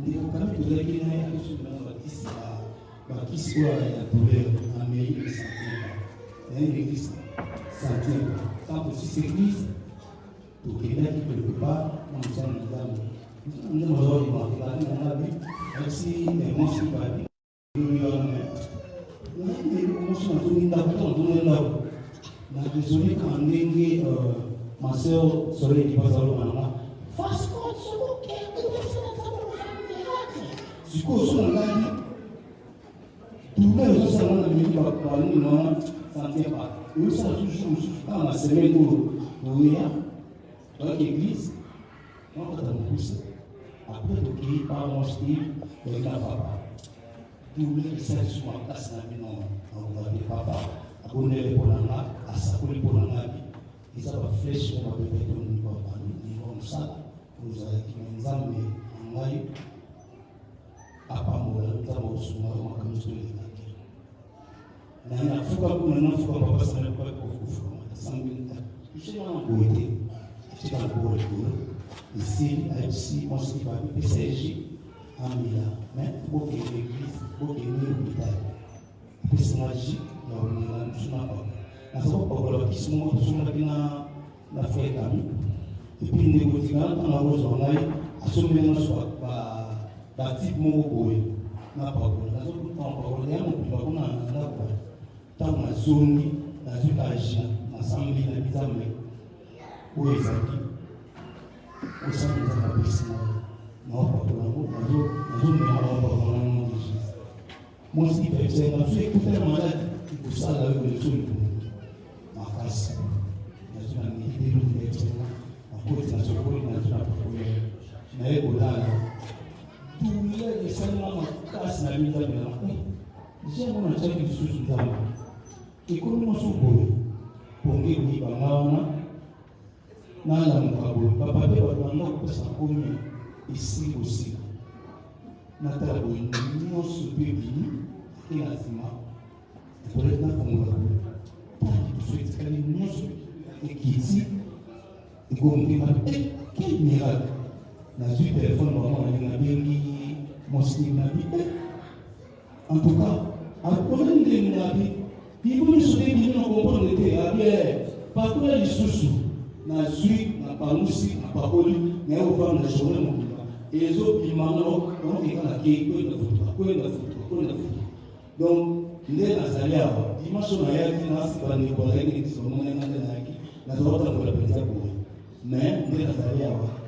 ndeko kalamu tozalaki naye abiso bilanga bakisi bakisi oyo ya douleur amei santiba naye l'église santiba ntango sisi église tokendaki quelque part na mosala na nzambe nde mazolimakaati nangabi asi emosi babi nayeemosi nazolindako nazolendako nadesole ka ndenge ma sœur soleil libazalonga nanga fasco sokoke sikoyo so na ngai tourne ezosala na mili balongi nanga santie pa oyosala toujours mosusu kaka na semaine oyo oya toyaki église nakata mokusa après tokei pamosti toyeka papa. Tourne esali su makasi na bino nakobabe papa. Abondele mpo na nga asakoli mpo na ngabi eza bafleshe mo bapepetonini babanivo mosala ozalaki na nzambe na ngai apamulantawo suma makamuso yinake nana fuka kuna na fuka baba sana kwa kufufuma sambinta ushina ngote atika ngore duro ici ici on se va PSG amila mais pour que l'église não que l'hôpital personnage na ulila msuna kwa na sababu kwa kwa kisimo suna bina na fekam ipinde a na rozo ngai a sua swakwa batipe moko boye na pakola nazopakola ya mokili bakona na ndako ntango nazongi nazwi kaji nasambeli na bizambe oyo ezali osala eza kapesi naopakola yango. Nazomema naopakola nango de jésus mwasi ipepsenga so ekutana maladi ekosala oyo leso libumu makasi nazwi na milidelo ipepsenga nakoti na sokoli nazwi na pakola naye kolala douleur esalima makasi na bizambe na jambo nataki lisusu nzambe ekomi mosu boye pongi koyibanga wana nalamuka boye papa mpe bato banga kopesa komi esikosika natala boye nyonso mpe bini e na nsima ekoleki nafongola boye taki toso etikali nyonso ekiti ekomokema quel miracle nazwi telefone bango nalingi nabengi moslim nabi en tout cas akona ndenge nabi bibo miso te bino na komprendre te abi pakula lisusu nazwi na palusi na pakoli naye kofanda na journée mobimba. Ezobimanga okeka na kei kwenda futuka kwenda futuka kwenda futuka donc nde nazali awa. Dimanche nayaki nasiba ndeko azalaki ekisomona nde nayaki nazala kotambola mpenza boye mais nde nazali awa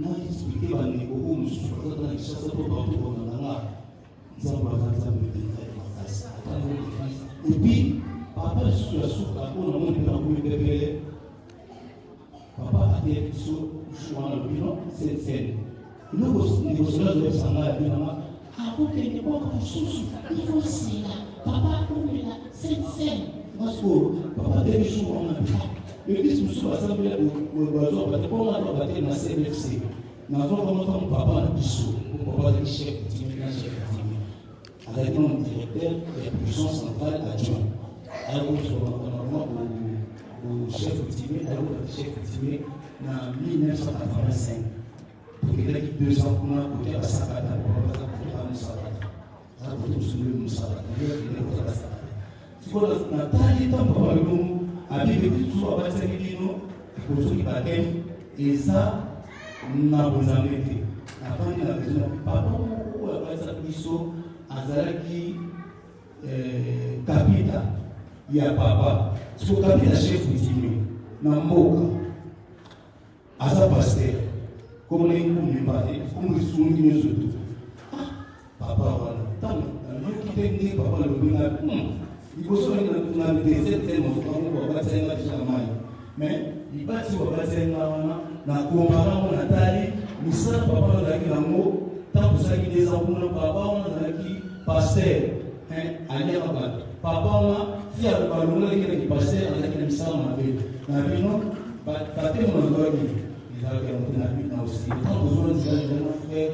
na explike bandeko oyo mosusu bazata na kishasa to bato konanganga nzambe aza nzambe mpenza ya makasi epuis papa lisusu ya suka oyo namoni mpe nakomi pepele papa ateye biso wana lobino cette scène eloko ndeko sola azopesa ngai abinanga akokende mboka mosusu ifosila papa akomela sensene parce que papa tɛ ni sun kɔnɔna ebisi mosusu basambela bazwabatepona na cmfc papa chef chef directeur puissance centrale adjoint chef timi ayakota chef timi na 1985 deux ans abibe biso abatisaki bino soki batemi eza na bonzambe te afandi na bezo na papa moko oyo abatisaki biso azalaki kapita ya papa. Siko kapita chef utime na mboka aza paster komona nkumimba te komokisungi nyonso tu. Papa wana ntango nayoki te nde papa nalobenga liboso na desete mosukamongo babatianga deja mai mais libati babatianga wana na komparango natali misala papa azalaki nango papa wana azalaki paster aliaka bato papa wana ti balongolaki naki paster azalaki na misala mabe na na ezalaki na na frère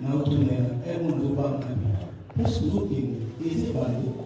na na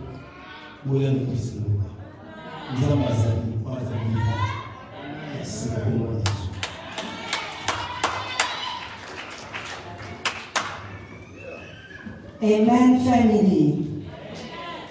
boyanga kisiloba nzambe azali azali esika komona yesu Amen, family.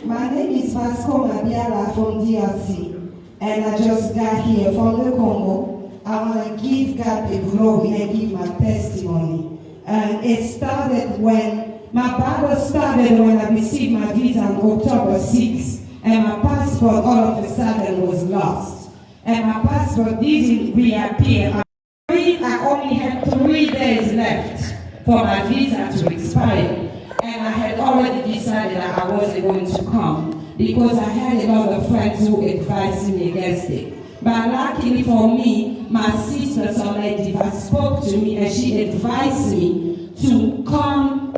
My name is Vasco Mabiala from DRC, and I just got here from the Congo. I want to give God the glory and give my testimony. And it started when my Bible started when I received my visa on October 6th, and my passport all of a sudden was lost. And my passport didn't reappear. I only had three days left for my visa to expire. And I had already decided that I wasn't going to come because I had a lot of friends who advised me against it. But luckily for me, my sister Soledad spoke to me and she advised me to come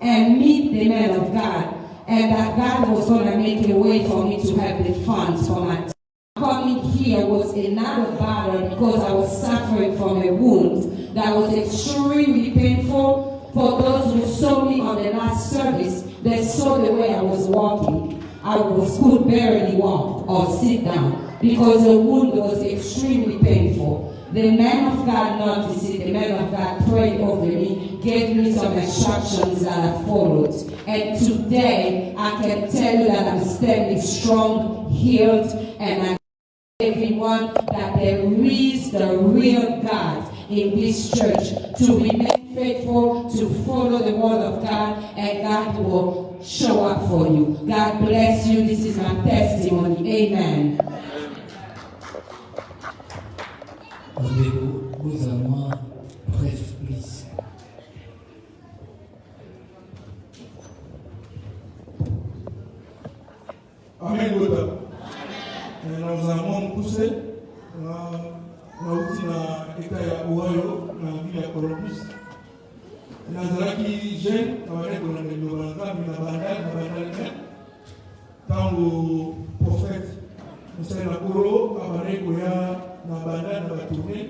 and meet the man of God. And that God was going to make a way for me to have the funds for my Coming here was another battle because I was suffering from a wound that was extremely painful. For those who saw me on the last service, they saw the way I was walking. I was could barely walk or sit down because the wound was extremely painful. The man of God noticed it. The man of God prayed over me, gave me some instructions that I followed. And today, I can tell you that I'm standing strong, healed, and I everyone that there is the real God in this church to remain faithful, to follow the word of God, and God will show up for you. God bless you. This is my testimony. Amen. Bref. Amen, Amen. Euh, nous avons poussé, nous avons aussi dans l'État dans la ville de Columbus. Nous avons nous avons été dans le Bangal, dans le Bangal, dans le Bangal, dans le prophète mosali na kolo abandaki koya na bandali na batourne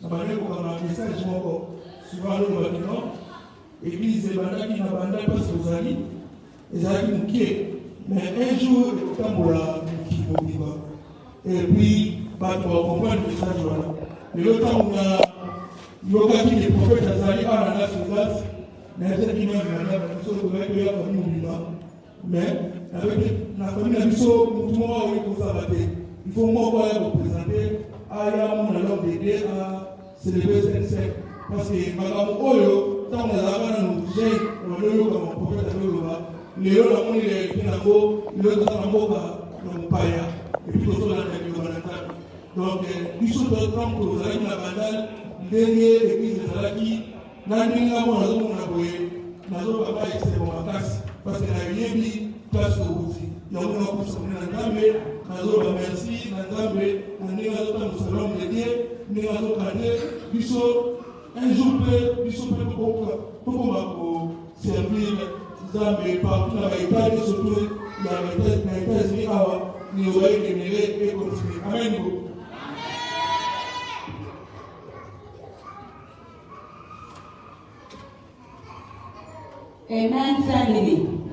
na bandaki kokanga message moko. Souvent lolobaki non église ebandaki na bandali mpasi ozali ezalaki mokie mais un jour ekotambola moki mobimba et puis bato bakomprendre message wana. Lelo ntango na yokaki le prophète azali awa na las vegas nayebisaki nonana biso ozalaki koya fami mobimba mais na na biso motu moko aoyi kozala te faut moko aya koprésente aya mona lor dede a célébrer sensec parce que makambo oyo ntango nazalaka nanu jeune banoyoka maprofete azoloba lelo namoni realite nango lelo toza na mboka na mopaya epui tozolanda liloba na nzambe donc biso donc tozalaki na bandal ndenge eglise ezalaki na ndenge ngo nazomona boye nazobaba esebo makasi parce que nayebi tasuubuzi na nzambe nagambe nazoba merci nagambe nandenge azota mosala omulenge ndenge azokande biso un jour mpe biso mpe tokoma koservir nzambe partout na baetade surtout na états-unis awa niyoba egenere ekontinue amen bo Amen, family.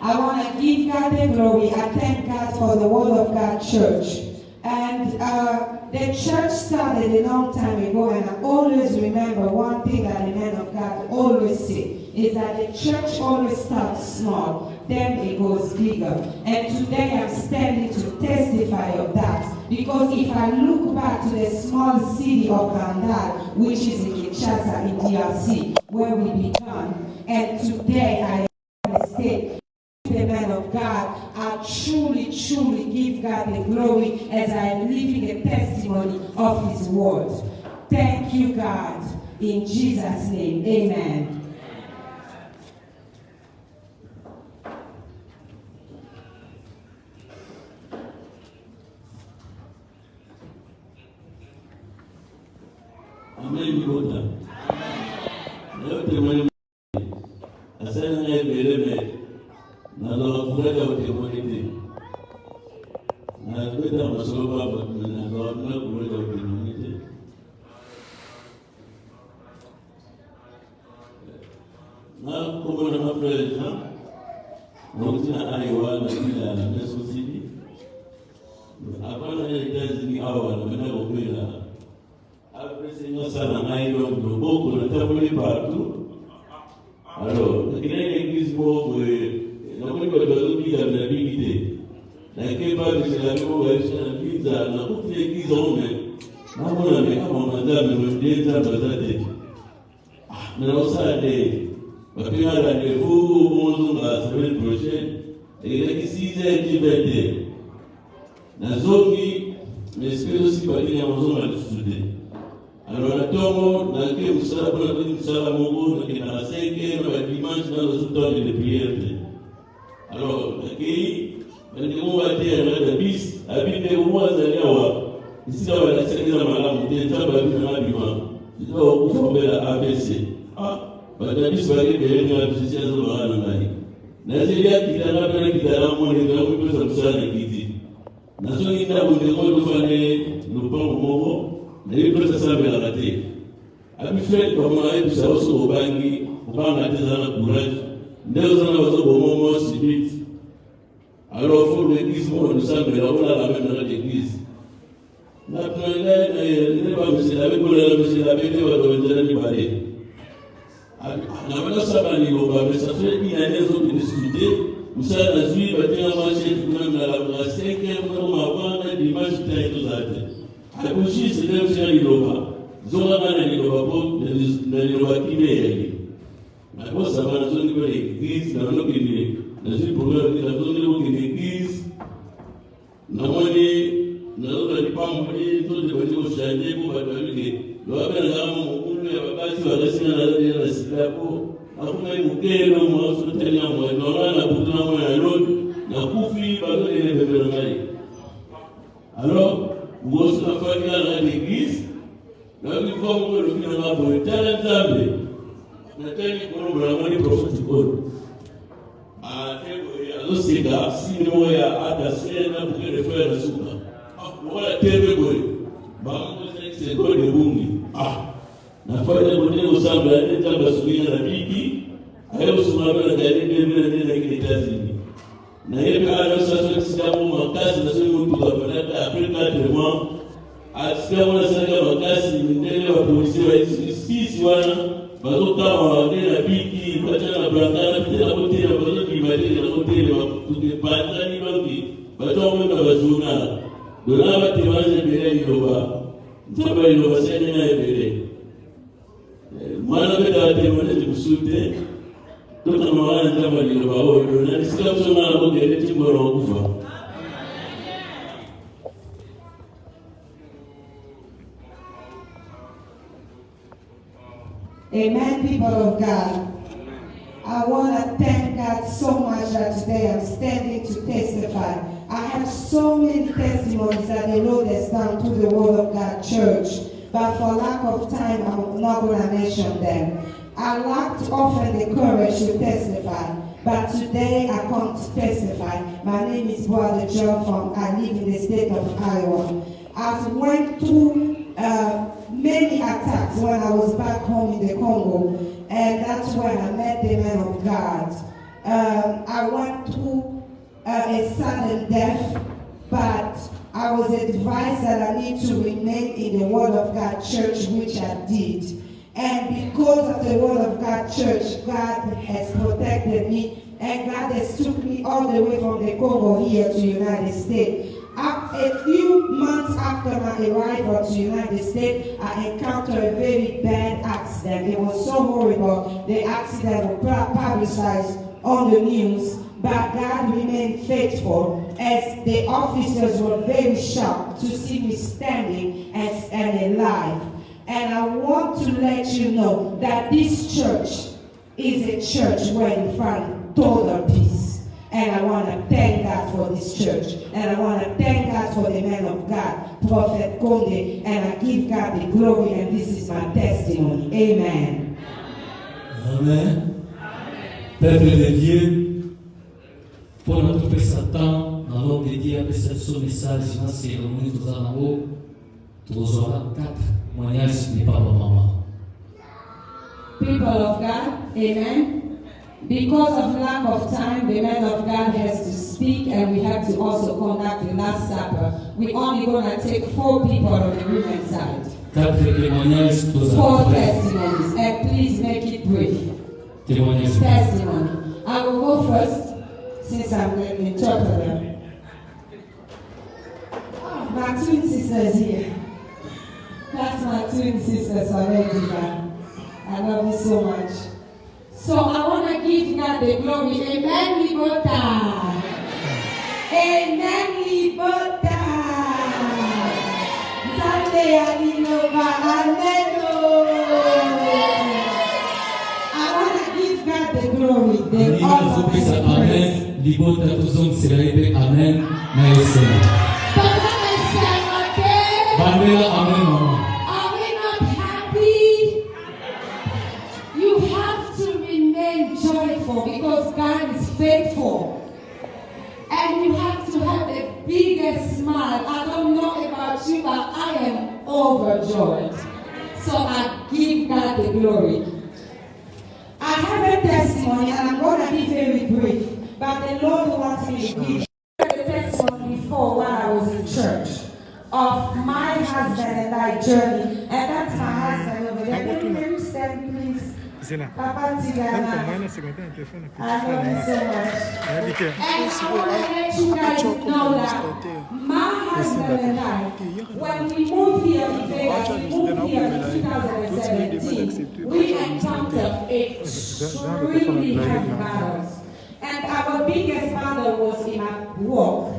I want to give God the glory. I thank God for the Word of God Church. And uh, the church started a long time ago, and I always remember one thing that the man of God always say is that the church always starts small, then it goes bigger. And today I'm standing to testify of that. Because if I look back to the small city of Randal, which is in Kinshasa in DRC, where we began, and today I am a state the man of God, I truly, truly give God the glory as I am living a testimony of his word. Thank you, God. In Jesus' name, amen. dhambi nateni kulubula mwani profeti kono azosika sindimoya adasena bukelefera a wala tebe gori bamuzaise de bungi ah nafanya mwenye usamba ya nita basulia na biki hayo usumabe na gari nene nene na kini tazini na hiyo kala sasa kisilamu makasi na sio mtu kwa kata Afrika tena asikia mwana sasa makasi ndio wa polisi wa hizi sisi wana bazokama bandela biki batana blangana bitela kotela bazokibatela kotela batani bangi batomeka bajurnal dona batebaza ebele eyoba nzaba eloba senena eh, te tokama wana nzaba liloba oyo dona lisika Amen, people of God. I want to thank God so much that today I'm standing to testify. I have so many testimonies that the Lord has done to the Word of God Church, but for lack of time, I'm not going to mention them. I lacked often the courage to testify, but today I come to testify. My name is Brother John from, I live in the state of Iowa. I've went through uh, many attacks when I was back home in the Congo, and that's where I met the man of God. Um, I went through uh, a sudden death, but I was advised that I need to remain in the Word of God church, which I did. And because of the Word of God church, God has protected me, and God has took me all the way from the Congo here to United States. A few months after my arrival to the United States, I encountered a very bad accident. It was so horrible. The accident was publicized on the news, but God remained faithful as the officers were very shocked to see me standing and, and alive. And I want to let you know that this church is a church where you find total peace. And I want to thank God for this church. And I want to thank God for the man of God, Prophet Conde. And I give God the glory, and this is my testimony. Amen. Amen. Peuple de Dieu, mpona topesa temps na lobby edi apesa biso message na cérémonie toza nango tozwaka 4 moignage de papa mama People of God, amen. Because of lack of time, the man of God has to speak, and we have to also conduct the Last Supper. We're only going to take four people on the women's side. 4 témoignages testimonies, and please make it brief. témoignage Testimony. I will go first, since I'm the interpreter. Ah, My twin sisters here. That's my twin sisters already. I love you so much. So I want to give God the glory. Amen, Libota. Amen, Libota. Sunday, Alinova. Amen. I want to give God the glory, the nini honor, and the praise. amen libota ye mpe amen na bandela amen overjoyed. So I give God the glory. I have a testimony, and I'm going to be very brief. But the Lord wants me to give testimony before while I was in church of my husband and I journey. And that's my husband over there. To let you guys know that my husband and I, when we moved here in Vegas, we moved here in 2017, we encountered extremely heavy battles. And our biggest battle was in our work.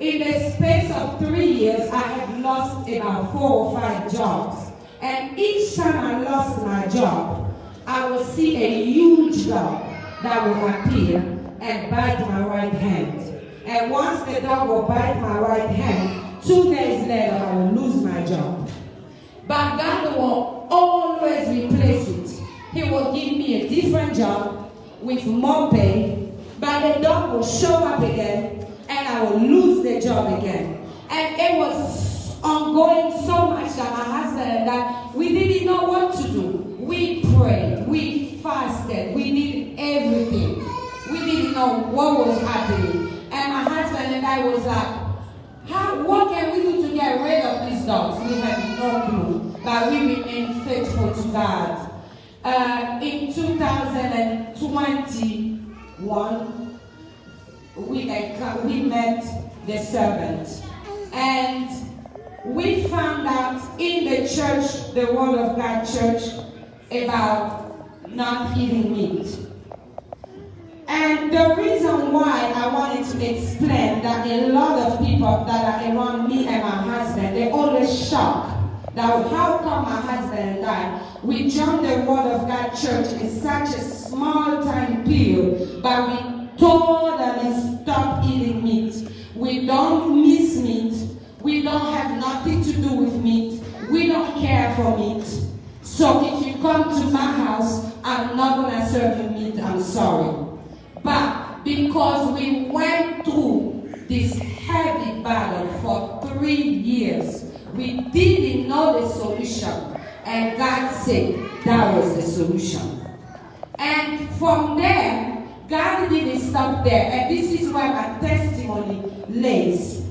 In the space of three years, I had lost about four or five jobs. And each time I lost my job, I will see a huge dog that will appear and bite my right hand. And once the dog will bite my right hand, two days later I will lose my job. But God will always replace it. He will give me a different job with more pay, but the dog will show up again and I will lose the job again. And it was ongoing so much that my husband and I, we didn't know what to do. We prayed, we fasted, we did everything. We didn't know what was happening. And my husband and I was like, how, what can we do to get rid of these dogs? We had no clue, but we remained faithful to God. Uh, in 2021, we, we met the servant. And we found out in the church, the Word of God church, about not eating meat. And the reason why I wanted to explain that a lot of people that are around me and my husband, they always shocked that how come my husband and I, we joined the Word of God church in such a small time period, but we totally stopped eating meat. We don't miss meat. We don't have nothing to do with meat. We don't care for meat. So if you come to my house, I'm not gonna serve you meat, I'm sorry. But because we went through this heavy battle for three years, we didn't know the solution. And God said that was the solution. And from there, God didn't stop there. And this is where my testimony lays.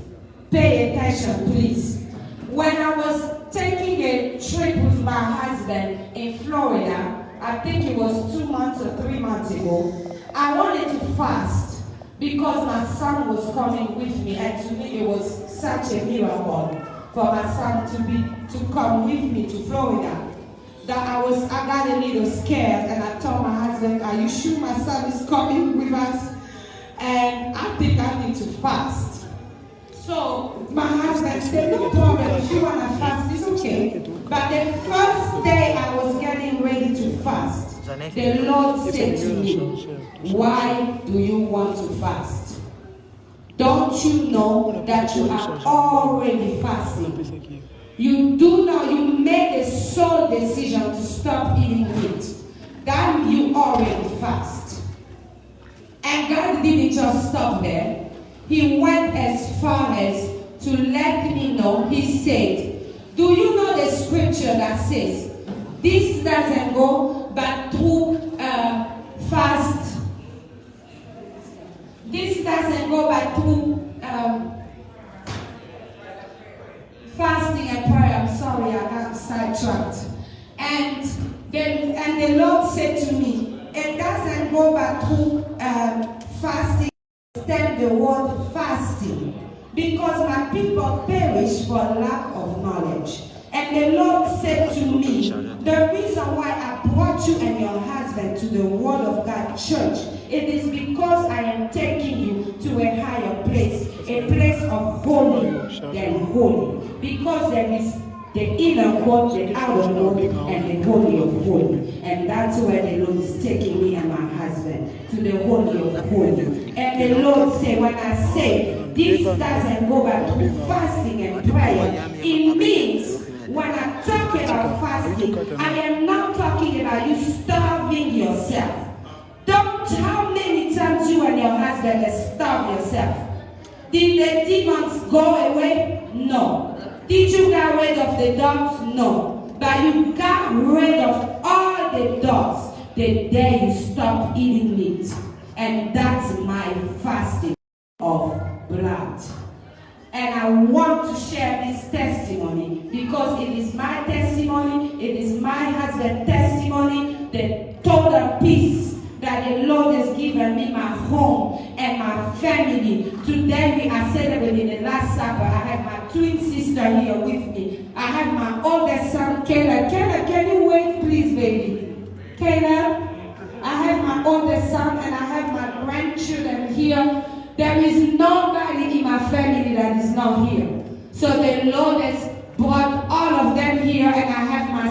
Pay attention, please. When I was taking trip with my husband in Florida, I think it was two months or three months ago, I wanted to fast because my son was coming with me, and to me it was such a miracle for my son to be to come with me to Florida. That I was I got a little scared, and I told my husband, "Are you sure my son is coming with us?" And I think I need to fast. So my husband said, "No problem. If you wanna fast, it's okay." But the first day I was getting ready to fast, the Lord said to me, Why do you want to fast? Don't you know that you are already fasting? You do know you made a sole decision to stop eating meat. Then you already fast. And God didn't just stop there. He went as far as to let me know. He said, Do you know the scripture that says, This doesn't go but through uh, fast. This doesn't go but through um, fasting and prayer. I'm sorry, I got sidetracked. And then, and the Lord said to me, it doesn't go but through um, fasting. Stand the word fasting because my people perish for lack of knowledge. And the Lord said to me, the reason why I brought you and your husband to the Word of God church, it is because I am taking you to a higher place, a place of holy than holy. Because there is the inner court, the outer court, and the holy of holy. And that's where the Lord is taking me and my husband, to the holy of holy. And the Lord said, when I say, this doesn't go back to fasting and prayer, it means when I talk about fasting, I am not talking about you starving yourself. Don't how many times you and your husband have starved yourself. Did the demons go away? No. Did you get rid of the dogs? No. But you got rid of all the dogs the day you stopped eating meat. And that's my fasting of blood. And I want to share this testimony because it is my testimony, it is my husband's testimony, the total peace that the Lord has given me, my home and my family. Today we are celebrating the Last Supper. I have my twin sister here with me. I have my oldest son, Caleb. Caleb, can you wait, please, baby? Caleb, I have my oldest son and I have my grandchildren here. There is nobody in my family that is not here. So the Lord has brought all of them here and I have my